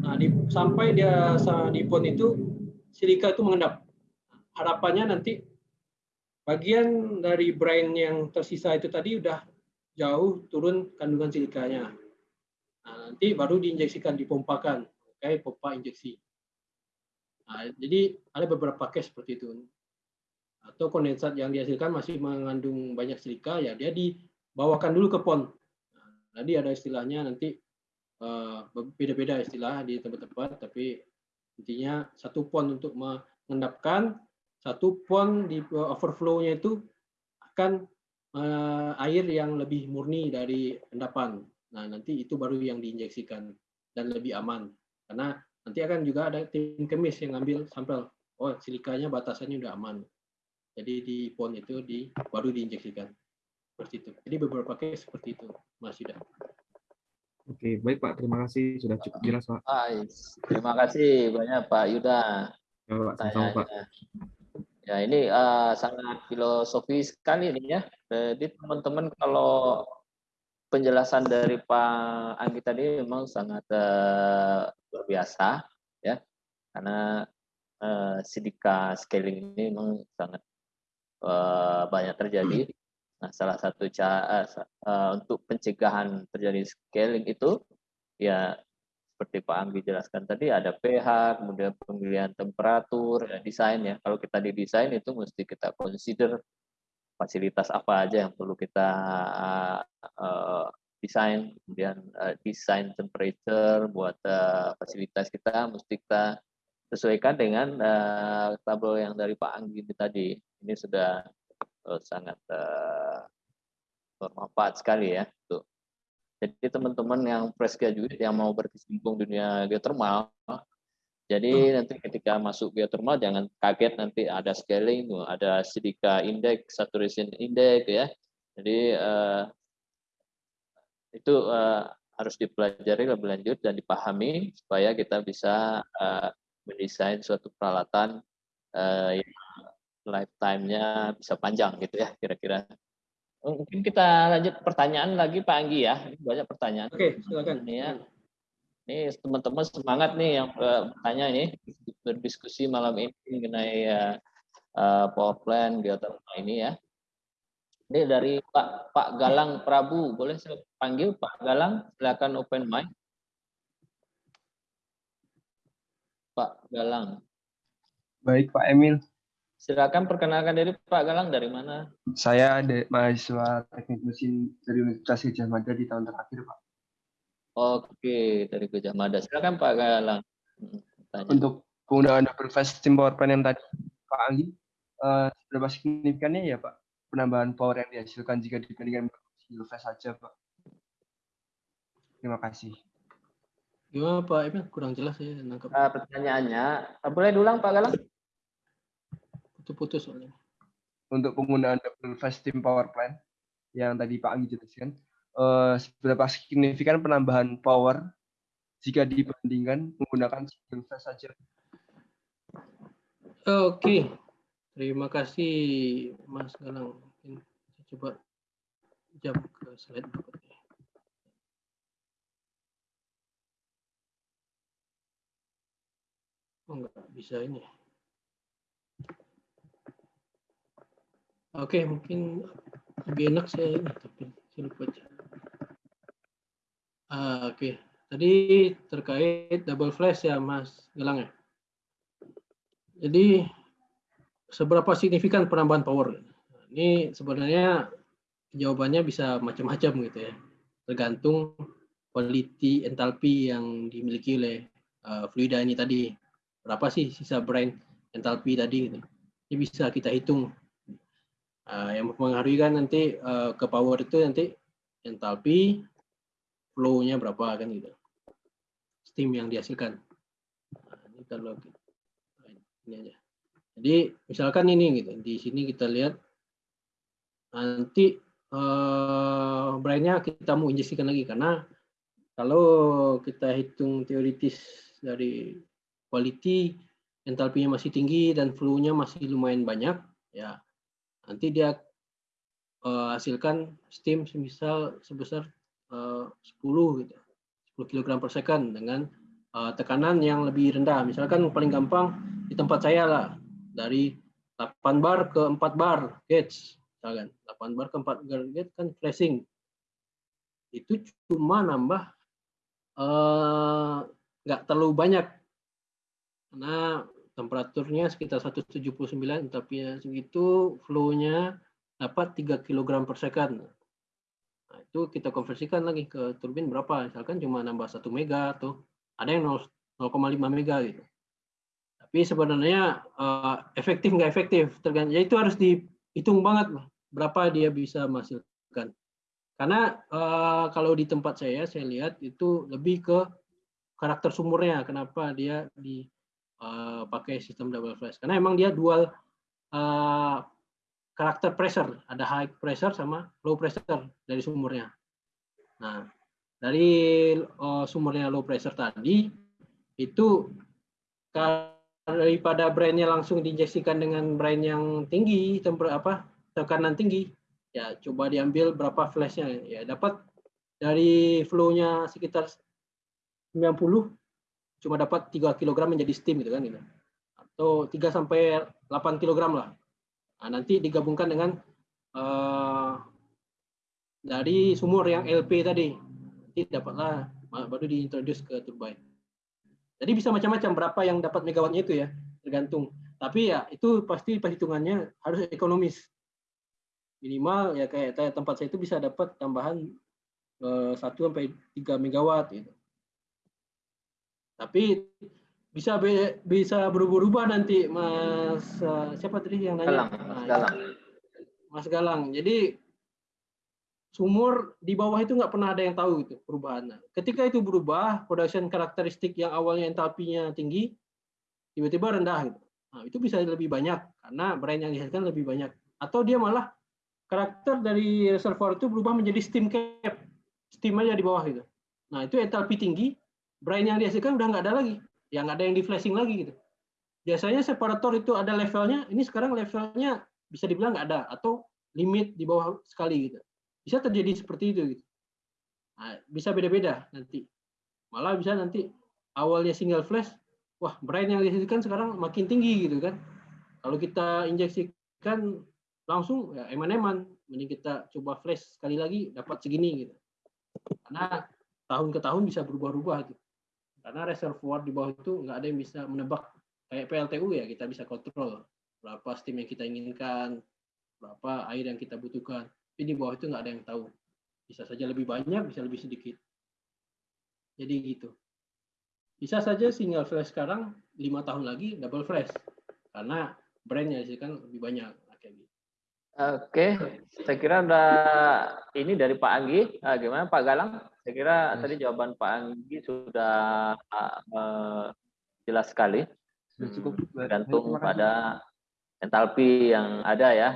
nah di, sampai dia di pon itu silika itu mengendap harapannya nanti bagian dari brine yang tersisa itu tadi udah jauh turun kandungan silikanya nah, nanti baru diinjeksikan dipompakan kayak pompa injeksi Nah, jadi ada beberapa case seperti itu. Atau kondensat yang dihasilkan masih mengandung banyak silika, ya dia dibawakan dulu ke pon. Tadi ada istilahnya nanti eh, beda-beda istilah di tempat-tempat, tapi intinya satu pon untuk mengendapkan, satu pon di overflow-nya itu akan uh, air yang lebih murni dari endapan. Nah, nanti itu baru yang diinjeksikan dan lebih aman. Karena Nanti akan juga ada tim kemis yang ngambil sampel. Oh, silikanya batasannya udah aman. Jadi di pon itu di baru diinjeksikan. Seperti itu. Jadi beberapa case seperti itu, Mas Yuda. Oke, baik Pak. Terima kasih sudah cukup jelas Pak. Terima kasih banyak Pak Yuda. Ya, Pak. Sama Pak. Ya ini uh, sangat filosofis sekali ini ya. Jadi teman-teman kalau penjelasan dari Pak Anggi tadi memang sangat uh, luar biasa ya karena uh, sidika scaling ini memang sangat uh, banyak terjadi. Nah, salah satu cara uh, untuk pencegahan terjadi scaling itu ya seperti Pak Anggi jelaskan tadi ada pH, kemudian pemilihan temperatur, ya, desain ya. Kalau kita di desain itu mesti kita consider fasilitas apa aja yang perlu kita uh, desain, kemudian uh, desain temperature buat uh, fasilitas kita mesti kita sesuaikan dengan uh, tabel yang dari Pak Anggi tadi. Ini sudah sangat uh, bermanfaat sekali ya. Tuh. Jadi teman-teman yang fresh graduate yang mau berkecimpung dunia geothermal, jadi hmm. nanti ketika masuk geothermal jangan kaget nanti ada scaling, ada sidika index, saturation index ya. Jadi uh, itu uh, harus dipelajari lebih lanjut dan dipahami supaya kita bisa uh, mendesain suatu peralatan uh, yang lifetime-nya bisa panjang gitu ya kira-kira. Oh, mungkin kita lanjut pertanyaan lagi Pak Anggi ya. Banyak pertanyaan. Oke, silakan. Ini ya. Ini teman-teman semangat nih yang bertanya ini berdiskusi malam ini mengenai uh, power plant geothermal ini ya. Ini dari Pak Pak Galang Prabu, boleh saya panggil Pak Galang? Silakan open mic. Pak Galang. Baik Pak Emil. Silakan perkenalkan diri Pak Galang dari mana? Saya ada mahasiswa teknik mesin dari Universitas Gajah Mada di tahun terakhir Pak. Oke, dari Gajah Mada. Silakan Pak Galang. Hmm, tanya. Untuk penggunaan double phase steam power plant yang tadi Pak Anggi, uh, seberapa signifikannya ya Pak penambahan power yang dihasilkan jika dibandingkan single phase saja, Pak. Terima kasih. Gimana Pak Emil? Kurang jelas ya nangkap. Uh, pertanyaannya, uh, boleh diulang Pak Galang? Putus-putus soalnya. Untuk penggunaan double phase steam power plant yang tadi Pak Anggi jelaskan, uh, seberapa signifikan penambahan power jika dibandingkan menggunakan single phase saja? Oke, okay. Terima kasih Mas Galang. Mungkin saya coba jam ke slide berikutnya. Oh enggak bisa ini. Oke, mungkin lebih enak saya tapi saya lupa. Ah, Oke, tadi terkait double flash ya Mas Galang ya. Jadi seberapa signifikan penambahan power? Ini sebenarnya jawabannya bisa macam-macam gitu ya. Tergantung quality entalpi yang dimiliki oleh uh, fluida ini tadi. Berapa sih sisa brine entalpi tadi gitu. Ini bisa kita hitung. Uh, yang mempengaruhi kan nanti uh, ke power itu nanti entalpi, flow-nya berapa kan gitu. Steam yang dihasilkan. Nah, ini kalau ini aja. Jadi misalkan ini gitu, di sini kita lihat nanti uh, brandnya kita mau injeksikan lagi karena kalau kita hitung teoritis dari quality entalpinya masih tinggi dan flow-nya masih lumayan banyak, ya nanti dia uh, hasilkan steam semisal sebesar uh, 10 gitu, 10 kg per second dengan uh, tekanan yang lebih rendah. Misalkan paling gampang di tempat saya lah dari 8 bar ke 4 bar gauge, misalkan 8 bar ke 4 bar gauge kan flashing. Itu cuma nambah nggak uh, terlalu banyak karena temperaturnya sekitar 179 tapi segitu flow-nya dapat 3 kg per second. Nah, itu kita konversikan lagi ke turbin berapa? Misalkan cuma nambah 1 mega atau ada yang 0,5 mega gitu. Tapi sebenarnya uh, efektif nggak efektif tergantung. Ya itu harus dihitung banget berapa dia bisa menghasilkan. Karena uh, kalau di tempat saya saya lihat itu lebih ke karakter sumurnya. Kenapa dia di uh, pakai sistem double flash. Karena emang dia dual uh, karakter pressure. Ada high pressure sama low pressure dari sumurnya. Nah dari uh, sumurnya low pressure tadi itu daripada brandnya langsung diinjeksikan dengan brand yang tinggi temper apa tekanan tinggi ya coba diambil berapa flashnya. Ya dapat dari flow-nya sekitar 90 cuma dapat 3 kg menjadi steam gitu kan gitu. Atau 3 sampai 8 kg lah. Nah, nanti digabungkan dengan uh, dari sumur yang LP tadi. Nanti dapatlah baru diintroduce ke turbine. Jadi bisa macam-macam berapa yang dapat megawattnya itu ya, tergantung. Tapi ya itu pasti perhitungannya harus ekonomis. Minimal ya kayak tempat saya itu bisa dapat tambahan uh, 1 sampai 3 megawatt gitu. Tapi bisa be, bisa berubah-ubah nanti Mas uh, siapa tadi yang nanya? Galang, Mas nah, Galang. Mas Galang. Jadi sumur di bawah itu nggak pernah ada yang tahu itu perubahannya. Ketika itu berubah, production karakteristik yang awalnya entalpinya tinggi tiba-tiba rendah gitu. Nah, itu bisa lebih banyak karena brand yang dihasilkan lebih banyak. Atau dia malah karakter dari reservoir itu berubah menjadi steam cap, steam aja di bawah gitu. Nah, itu entalpi tinggi, brain yang dihasilkan udah nggak ada lagi, yang ada yang di flashing lagi gitu. Biasanya separator itu ada levelnya, ini sekarang levelnya bisa dibilang nggak ada atau limit di bawah sekali gitu. Bisa terjadi seperti itu gitu. Nah, bisa beda-beda nanti. Malah bisa nanti awalnya single flash, wah brain yang dihasilkan sekarang makin tinggi gitu kan. Kalau kita injeksikan langsung ya eman-eman, mending kita coba flash sekali lagi dapat segini gitu. Karena tahun ke tahun bisa berubah-ubah gitu. Karena reservoir di bawah itu nggak ada yang bisa menebak kayak PLTU ya kita bisa kontrol berapa steam yang kita inginkan, berapa air yang kita butuhkan. Tapi di bawah itu nggak ada yang tahu. Bisa saja lebih banyak, bisa lebih sedikit. Jadi gitu. Bisa saja single flash sekarang lima tahun lagi double flash karena brandnya sih kan lebih banyak kayak gitu. Oke, saya kira udah ini dari Pak Anggi. Nah, gimana Pak Galang? Saya kira yes. tadi jawaban Pak Anggi sudah uh, jelas sekali. Sudah cukup. Gantung pada entalpi yang ada ya,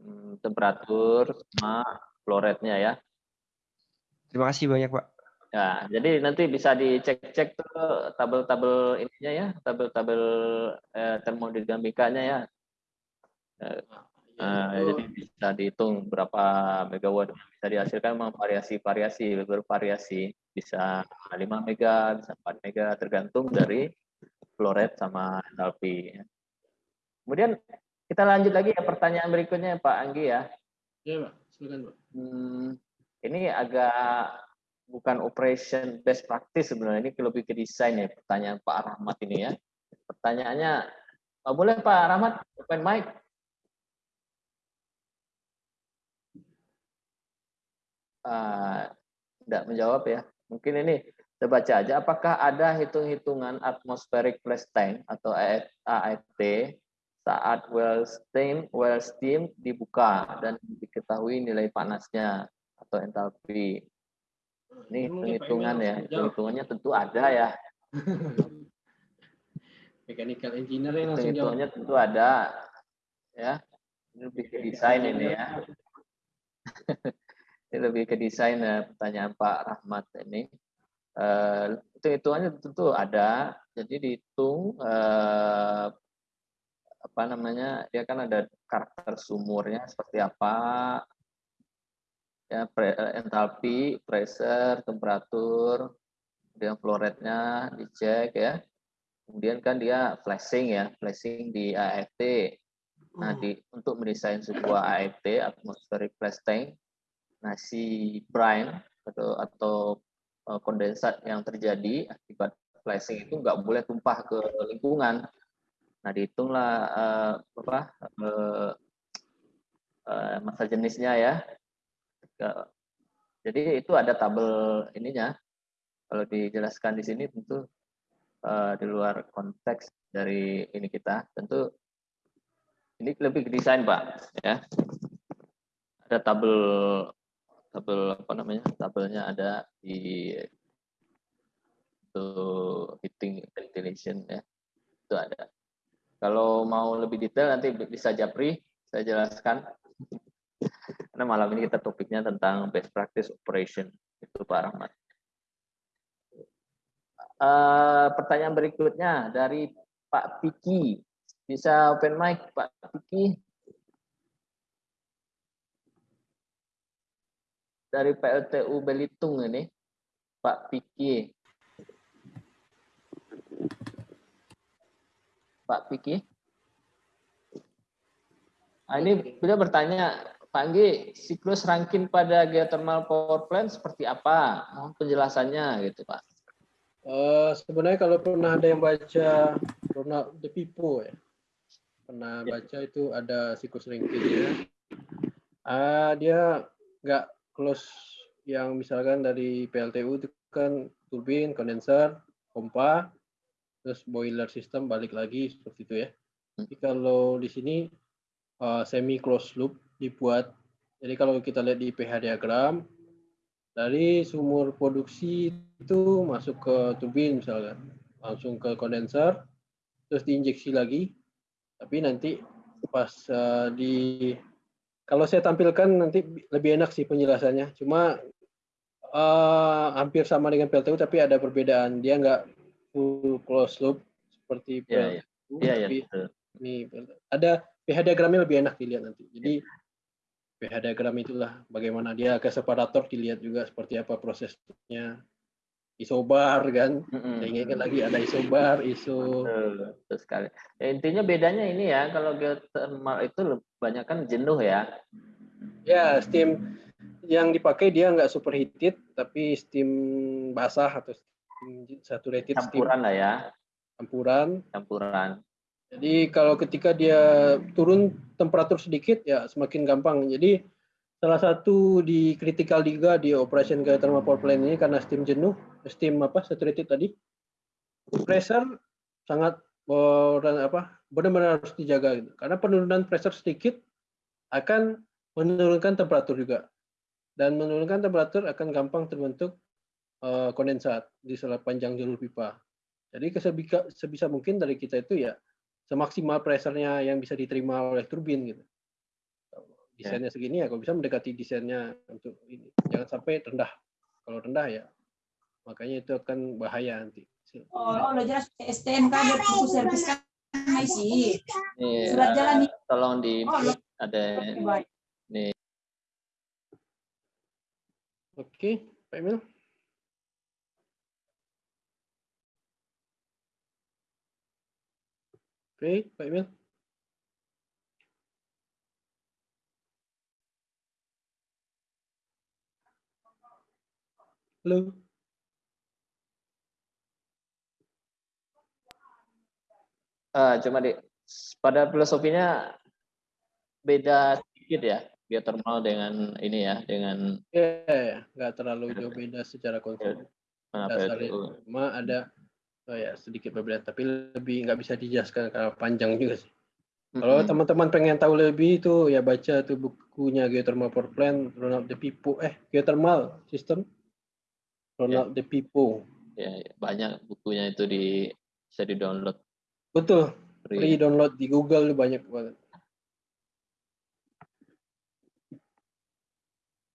hmm, temperatur sama floretnya ya. Terima kasih banyak Pak. Ya, jadi nanti bisa dicek-cek tuh tabel-tabel ininya ya, tabel-tabel eh, termodinamikanya ya. Eh, Uh, jadi bisa dihitung berapa megawatt bisa dihasilkan memang variasi-variasi bervariasi bisa 5 mega bisa 4 mega tergantung dari flow rate sama enthalpy kemudian kita lanjut lagi ya pertanyaan berikutnya Pak Anggi ya. Iya Pak. Silakan Pak. Hmm, ini agak bukan operation best practice sebenarnya. Ini lebih ke desain ya pertanyaan Pak Rahmat ini ya. Pertanyaannya oh, boleh Pak Rahmat open mic tidak uh, menjawab ya. Mungkin ini saya baca aja. Apakah ada hitung-hitungan atmospheric flash tank atau AFT saat well steam well steam dibuka dan diketahui nilai panasnya atau entalpi? Ini hitung-hitungan ya. Hitung-hitungannya tentu ada ya. Mechanical engineer yang langsung Hitung-hitungannya tentu ada. Ya. Ini lebih ke desain ini ya. Ini lebih ke desain ya, pertanyaan Pak Rahmat ini. Eh, hitung-hitungannya tentu ada. Jadi dihitung eh, apa namanya? Dia kan ada karakter sumurnya seperti apa, ya pre, eh, entalpi, pressure, temperatur, kemudian flow rate-nya dicek ya. Kemudian kan dia flashing ya, flashing di AFT. Nah, di, untuk mendesain sebuah AFT, atmospheric flash tank, nah si brine atau atau eh, kondensat yang terjadi akibat flashing itu nggak boleh tumpah ke lingkungan. Nah, dihitunglah uh, apa uh, uh, masa jenisnya ya. Jadi itu ada tabel ininya. Kalau dijelaskan di sini tentu uh, di luar konteks dari ini kita. Tentu ini lebih ke desain pak, ya. Ada tabel tabel apa namanya? Tabelnya ada di itu heating ventilation ya. Itu ada. Kalau mau lebih detail nanti bisa Japri saya jelaskan. Karena malam ini kita topiknya tentang best practice operation itu Pak Rahmat. Uh, pertanyaan berikutnya dari Pak Piki. Bisa open mic Pak Piki? Dari PLTU Belitung ini, Pak Piki. Pak Piki. Nah, ini beliau bertanya, Pak Anggi, siklus rangkin pada geothermal power plant seperti apa? Mohon penjelasannya gitu, Pak. Uh, sebenarnya kalau pernah ada yang baca Ronald De Pipo ya, pernah ya. baca itu ada siklus ringkingnya. Uh, dia nggak close yang misalkan dari PLTU itu kan turbin, kondenser, pompa, terus boiler system balik lagi seperti itu ya. Jadi kalau di sini uh, semi closed loop dibuat. Jadi kalau kita lihat di pH diagram dari sumur produksi itu masuk ke turbin misalkan, langsung ke kondenser, terus diinjeksi lagi. Tapi nanti pas uh, di kalau saya tampilkan nanti lebih enak sih penjelasannya. Cuma uh, hampir sama dengan PLTU tapi ada perbedaan. Dia nggak full close loop seperti PLTU. Iya, iya. Ya, ini ada pH diagramnya lebih enak dilihat nanti. Jadi pH diagram itulah bagaimana dia ke separator dilihat juga seperti apa prosesnya isobar kan. Mm-hmm. ingat lagi ada isobar, iso. Betul, betul sekali. Ya, intinya bedanya ini ya kalau geothermal itu banyak kan jenuh ya. Ya, steam yang dipakai dia nggak superheated tapi steam basah atau saturated campuran lah ya campuran campuran jadi kalau ketika dia turun temperatur sedikit ya semakin gampang jadi salah satu di critical juga di operation geothermal power plant ini karena steam jenuh steam apa saturated tadi pressure sangat dan apa benar-benar harus dijaga gitu. karena penurunan pressure sedikit akan menurunkan temperatur juga dan menurunkan temperatur akan gampang terbentuk uh, kondensat di panjang jalur pipa. Jadi sebisa, sebisa mungkin dari kita itu ya semaksimal pressure-nya yang bisa diterima oleh turbin gitu. Desainnya segini ya kalau bisa mendekati desainnya untuk ini. Jangan sampai rendah. Kalau rendah ya makanya itu akan bahaya nanti. Oh, oh lo jelas STNK ada buku servis kan sih. Iya, Surat jalan Tolong di oh, ada nih. Oke, Pak Emil. Oke, Pak Emil. Halo. Uh, cuma di pada filosofinya beda sedikit ya geothermal dengan ini ya dengan ya yeah, nggak terlalu jauh beda secara konsep dasarnya cuma ada oh ya sedikit berbeda tapi lebih nggak bisa dijelaskan karena panjang juga sih. Kalau mm-hmm. teman-teman pengen tahu lebih itu ya baca tuh bukunya geothermal power plant Ronald De Pipo. Eh geothermal system? Ronald yeah. De Pipo. Ya, ya banyak bukunya itu di bisa di download betul free, free download di Google banyak banget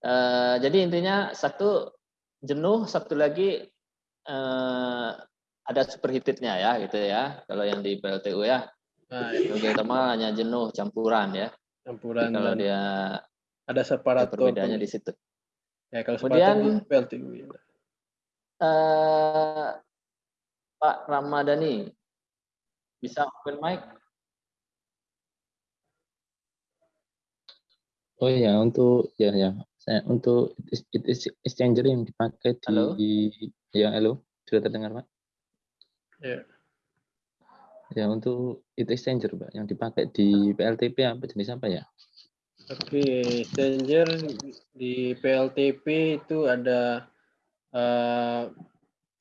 Uh, jadi intinya satu jenuh, satu lagi eh, ada superheatednya ya gitu ya. Kalau yang di PLTU ya. Nah, thermal hanya jenuh campuran ya. campuran Kalau dan dia ada separator. perbedaannya di situ. Ya, kalau Kemudian- PLTU. ya. eh Pak Ramadhani bisa open mic? Oh ya, untuk ya ya, saya untuk it- it- exchanger yang dipakai di Halo? ya halo, sudah terdengar Pak? Ya. Ya untuk itu exchanger Pak yang dipakai di PLTP apa jenis apa ya? Oke, exchanger di PLTP itu ada eh,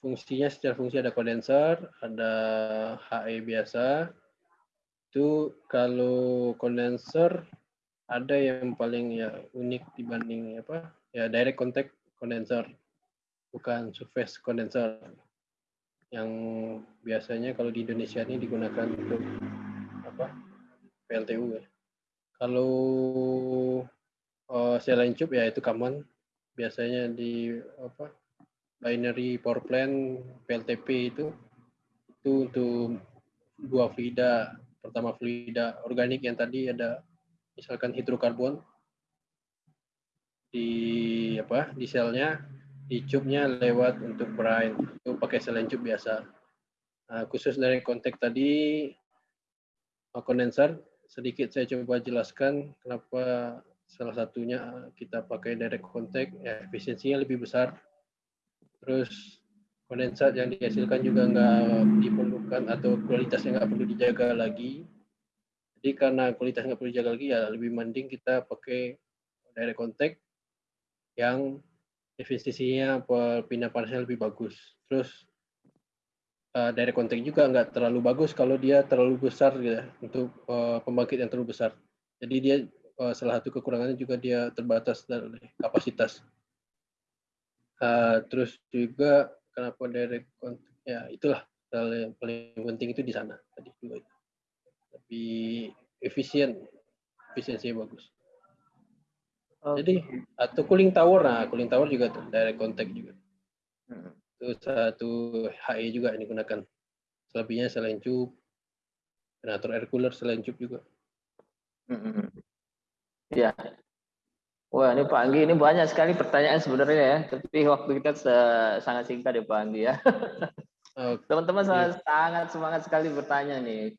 fungsinya secara fungsi ada kondenser, ada HE biasa. Itu kalau kondenser ada yang paling ya unik dibanding apa? Ya direct contact kondenser, bukan surface kondenser. Yang biasanya kalau di Indonesia ini digunakan untuk apa? PLTU ya. Kalau uh, selain ya itu common biasanya di apa binary power plant PLTP itu itu untuk dua fluida pertama fluida organik yang tadi ada misalkan hidrokarbon. Di apa di selnya di tube-nya lewat untuk brine. Itu pakai selain tube biasa. Nah, khusus dari kontak tadi kondenser sedikit saya coba jelaskan kenapa salah satunya kita pakai direct contact ya efisiensinya lebih besar terus kondensat yang dihasilkan juga nggak diperlukan atau kualitasnya nggak perlu dijaga lagi jadi karena kualitas nggak perlu dijaga lagi ya lebih mending kita pakai direct contact yang efisiensinya pindah panasnya lebih bagus terus uh, direct contact juga nggak terlalu bagus kalau dia terlalu besar gitu ya, untuk uh, pembangkit yang terlalu besar. Jadi dia uh, salah satu kekurangannya juga dia terbatas dari kapasitas. Uh, terus juga kenapa direct contact ya itulah hal yang paling penting itu di sana tadi juga itu. Lebih efisien, efisiensinya bagus. Jadi atau cooling tower, nah cooling tower juga tuh direct contact juga Hmm. itu satu HE juga yang digunakan. Selebihnya selain tube, generator air cooler selain tube juga. Mm-mm. Iya. Wah, ini Pak Anggi, ini banyak sekali pertanyaan sebenarnya ya. Tapi waktu kita sangat singkat ya Pak Anggi ya. Teman-teman sangat, sangat semangat sekali bertanya nih.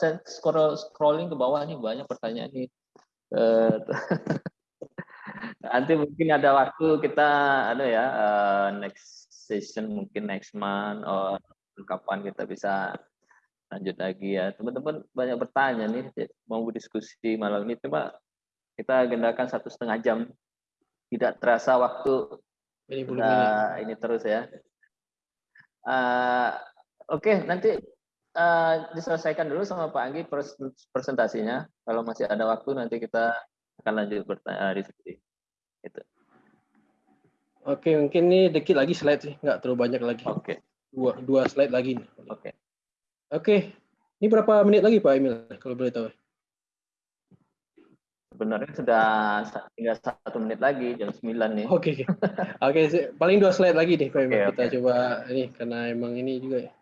Saya scroll, scrolling ke bawah nih banyak pertanyaan nih. Eh, Nanti mungkin ada waktu kita ada ya eh, next session mungkin next month or kapan kita bisa lanjut lagi ya. Teman-teman banyak bertanya nih mau diskusi malam ini cuma kita agendakan satu setengah jam. Tidak terasa waktu Ini kita ini. terus ya. Eh, Oke, nanti eh, diselesaikan dulu sama Pak Anggi pres- presentasinya. Kalau masih ada waktu nanti kita akan lanjut bertanya diskusi. Gitu. Oke, mungkin ini dikit lagi slide sih, nggak terlalu banyak lagi. Oke, Dua, dua slide lagi. nih. oke. Oke, ini berapa menit lagi Pak Emil, kalau boleh tahu? Sebenarnya sudah tinggal satu menit lagi jam 9 nih. Oke, oke. Oke, si- paling dua slide lagi Pak Emil. Oke, Kita oke. coba ini karena emang ini juga ya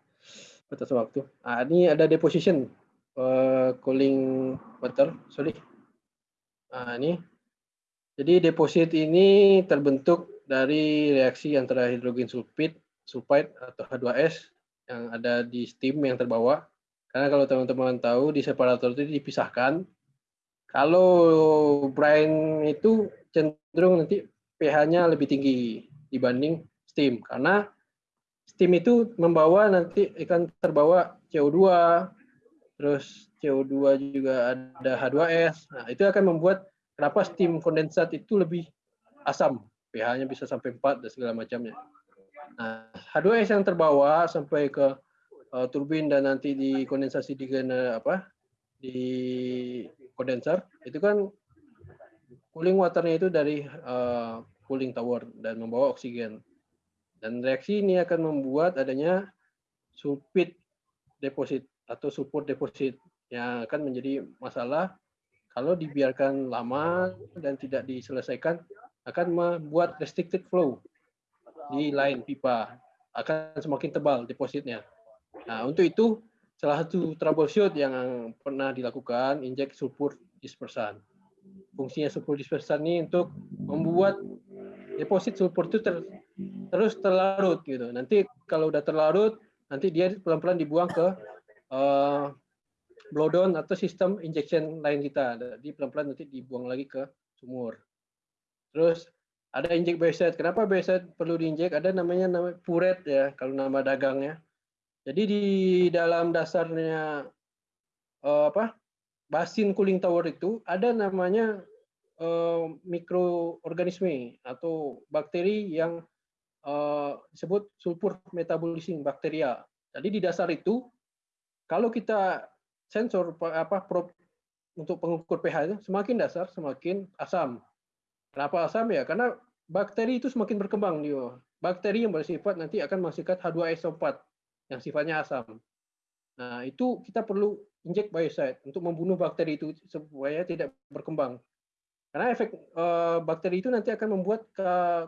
batas waktu. Ah, ini ada deposition eh, cooling water, sorry. Ah, ini. Jadi deposit ini terbentuk dari reaksi antara hidrogen sulfit, sulfide atau H2S yang ada di steam yang terbawa. Karena kalau teman-teman tahu di separator itu dipisahkan. Kalau brine itu cenderung nanti pH-nya lebih tinggi dibanding steam karena steam itu membawa nanti akan terbawa CO2 terus CO2 juga ada H2S. Nah, itu akan membuat kenapa steam kondensat itu lebih asam. pH-nya bisa sampai 4 dan segala macamnya. Nah, H2S yang terbawa sampai ke uh, turbin dan nanti dikondensasi di apa? di kondenser itu kan cooling waternya itu dari uh, cooling tower dan membawa oksigen. Dan reaksi ini akan membuat adanya sulfit deposit atau sulfur deposit yang akan menjadi masalah kalau dibiarkan lama dan tidak diselesaikan akan membuat restricted flow di line pipa. akan semakin tebal depositnya. Nah, untuk itu salah satu troubleshoot yang pernah dilakukan injek sulfur dispersan. Fungsinya sulfur dispersan ini untuk membuat deposit sulfur itu ter, terus terlarut gitu. Nanti kalau udah terlarut, nanti dia pelan-pelan dibuang ke uh, blowdown atau sistem injection lain kita. Jadi pelan-pelan nanti dibuang lagi ke sumur. Terus ada injek bioset. Kenapa bioset perlu diinjek? Ada namanya nama puret ya kalau nama dagangnya. Jadi di dalam dasarnya uh, apa? Basin cooling tower itu ada namanya uh, mikroorganisme atau bakteri yang uh, disebut sulfur metabolism bakteria. Jadi di dasar itu kalau kita sensor apa probe untuk pengukur pH itu semakin dasar semakin asam. Kenapa asam ya? Karena bakteri itu semakin berkembang dia. Bakteri yang bersifat nanti akan menghasilkan H2SO4 yang sifatnya asam. Nah, itu kita perlu injek biocide untuk membunuh bakteri itu supaya tidak berkembang. Karena efek uh, bakteri itu nanti akan membuat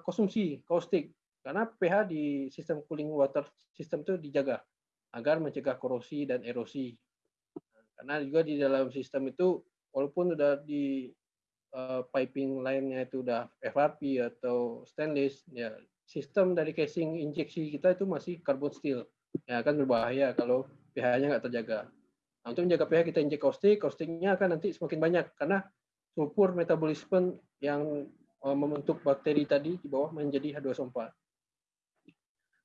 konsumsi kaustik. Karena pH di sistem cooling water system itu dijaga agar mencegah korosi dan erosi. Karena juga di dalam sistem itu walaupun sudah di uh, piping lainnya itu udah FRP atau stainless, ya sistem dari casing injeksi kita itu masih carbon steel. Ya akan berbahaya kalau pH-nya nggak terjaga. Nah, untuk menjaga pH kita injek kaustik, kaustiknya akan nanti semakin banyak karena sulfur metabolisme yang uh, membentuk bakteri tadi di bawah menjadi H2SO4.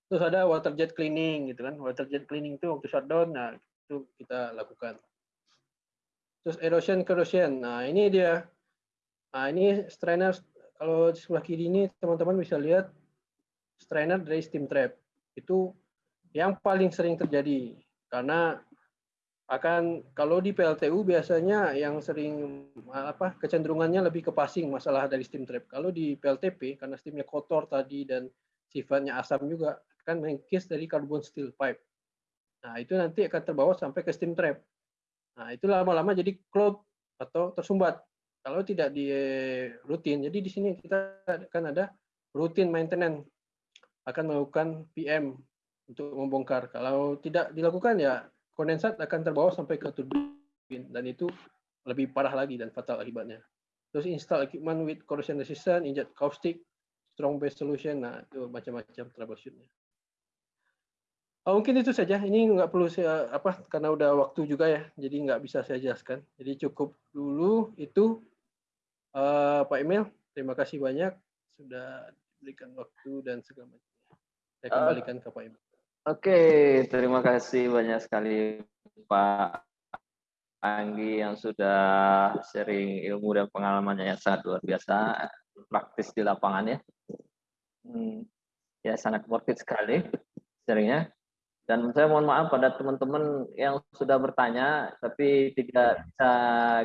Terus ada water jet cleaning gitu kan. Water jet cleaning itu waktu shutdown nah itu kita lakukan. Terus erosion corrosion. Nah, ini dia. Nah, ini strainer kalau di sebelah kiri ini teman-teman bisa lihat strainer dari steam trap. Itu yang paling sering terjadi karena akan kalau di PLTU biasanya yang sering apa kecenderungannya lebih ke passing masalah dari steam trap. Kalau di PLTP karena steamnya kotor tadi dan sifatnya asam juga akan mengkis dari carbon steel pipe. Nah, itu nanti akan terbawa sampai ke steam trap. Nah, itu lama-lama jadi clog atau tersumbat kalau tidak di rutin. Jadi di sini kita akan ada rutin maintenance akan melakukan PM untuk membongkar. Kalau tidak dilakukan ya kondensat akan terbawa sampai ke turbin dan itu lebih parah lagi dan fatal akibatnya. Terus install equipment with corrosion resistant, inject caustic, strong base solution, nah itu macam-macam troubleshootnya. Oh, mungkin itu saja. Ini nggak perlu saya apa karena udah waktu juga ya, jadi nggak bisa saya jelaskan. Jadi cukup dulu itu uh, Pak Emil. Terima kasih banyak sudah diberikan waktu dan segala macam. Saya kembalikan uh, ke Pak Emil. Oke, terima kasih banyak sekali Pak Anggi yang sudah sharing ilmu dan pengalamannya yang sangat luar biasa, praktis di lapangan ya. Hmm, ya sangat worth it sekali sharingnya. Dan saya mohon maaf pada teman-teman yang sudah bertanya, tapi tidak bisa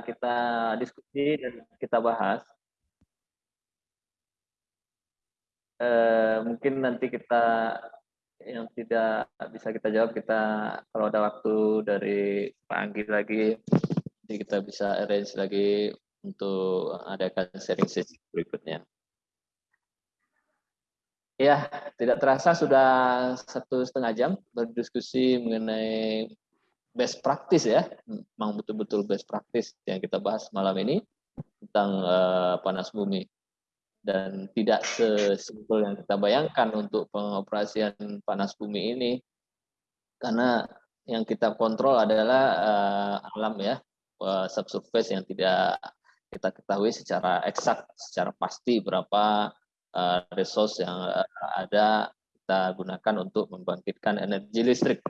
kita diskusi dan kita bahas. Eh, mungkin nanti kita yang tidak bisa kita jawab kita kalau ada waktu dari Pak Anggi lagi jadi kita bisa arrange lagi untuk adakan sharing sesi berikutnya. Ya, tidak terasa sudah satu setengah jam berdiskusi mengenai best practice ya, memang betul-betul best practice yang kita bahas malam ini tentang uh, panas bumi dan tidak sesimpel yang kita bayangkan untuk pengoperasian panas bumi ini. Karena yang kita kontrol adalah uh, alam ya uh, subsurface yang tidak kita ketahui secara eksak secara pasti berapa uh, resource yang ada kita gunakan untuk membangkitkan energi listrik.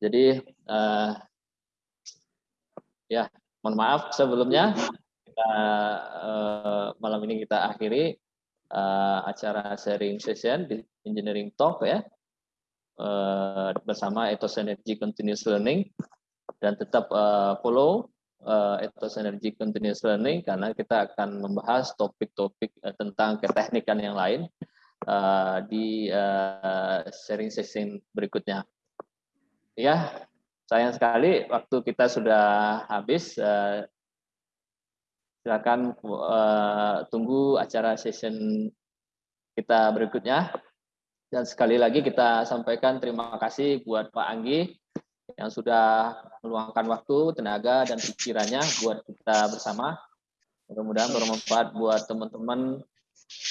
Jadi uh, ya mohon maaf sebelumnya kita uh, malam ini kita akhiri uh, acara sharing session di engineering talk ya uh, bersama Ethos Energy Continuous Learning dan tetap uh, follow uh, Ethos Energy Continuous Learning karena kita akan membahas topik-topik uh, tentang keteknikan yang lain uh, di uh, sharing session berikutnya. Ya, sayang sekali waktu kita sudah habis. Silakan uh, tunggu acara session kita berikutnya Dan sekali lagi kita sampaikan terima kasih buat Pak Anggi yang sudah meluangkan waktu, tenaga, dan pikirannya buat kita bersama. Mudah-mudahan bermanfaat buat teman-teman,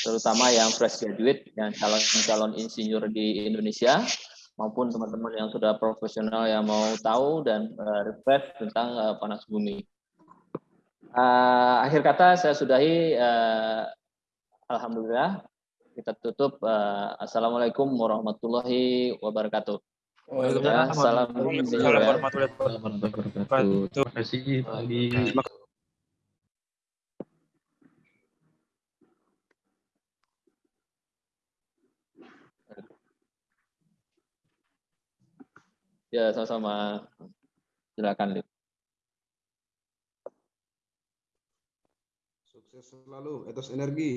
terutama yang fresh graduate dan calon-calon insinyur di Indonesia, maupun teman-teman yang sudah profesional yang mau tahu dan uh, refresh tentang uh, panas bumi. Uh, akhir kata saya sudahi. Uh, Alhamdulillah kita tutup. Uh, Assalamualaikum warahmatullahi wabarakatuh. Waalaikumsalam warahmatullahi wabarakatuh. Terima kasih. Ya, sama-sama. Silakan, Lip. Selalu, etos energi.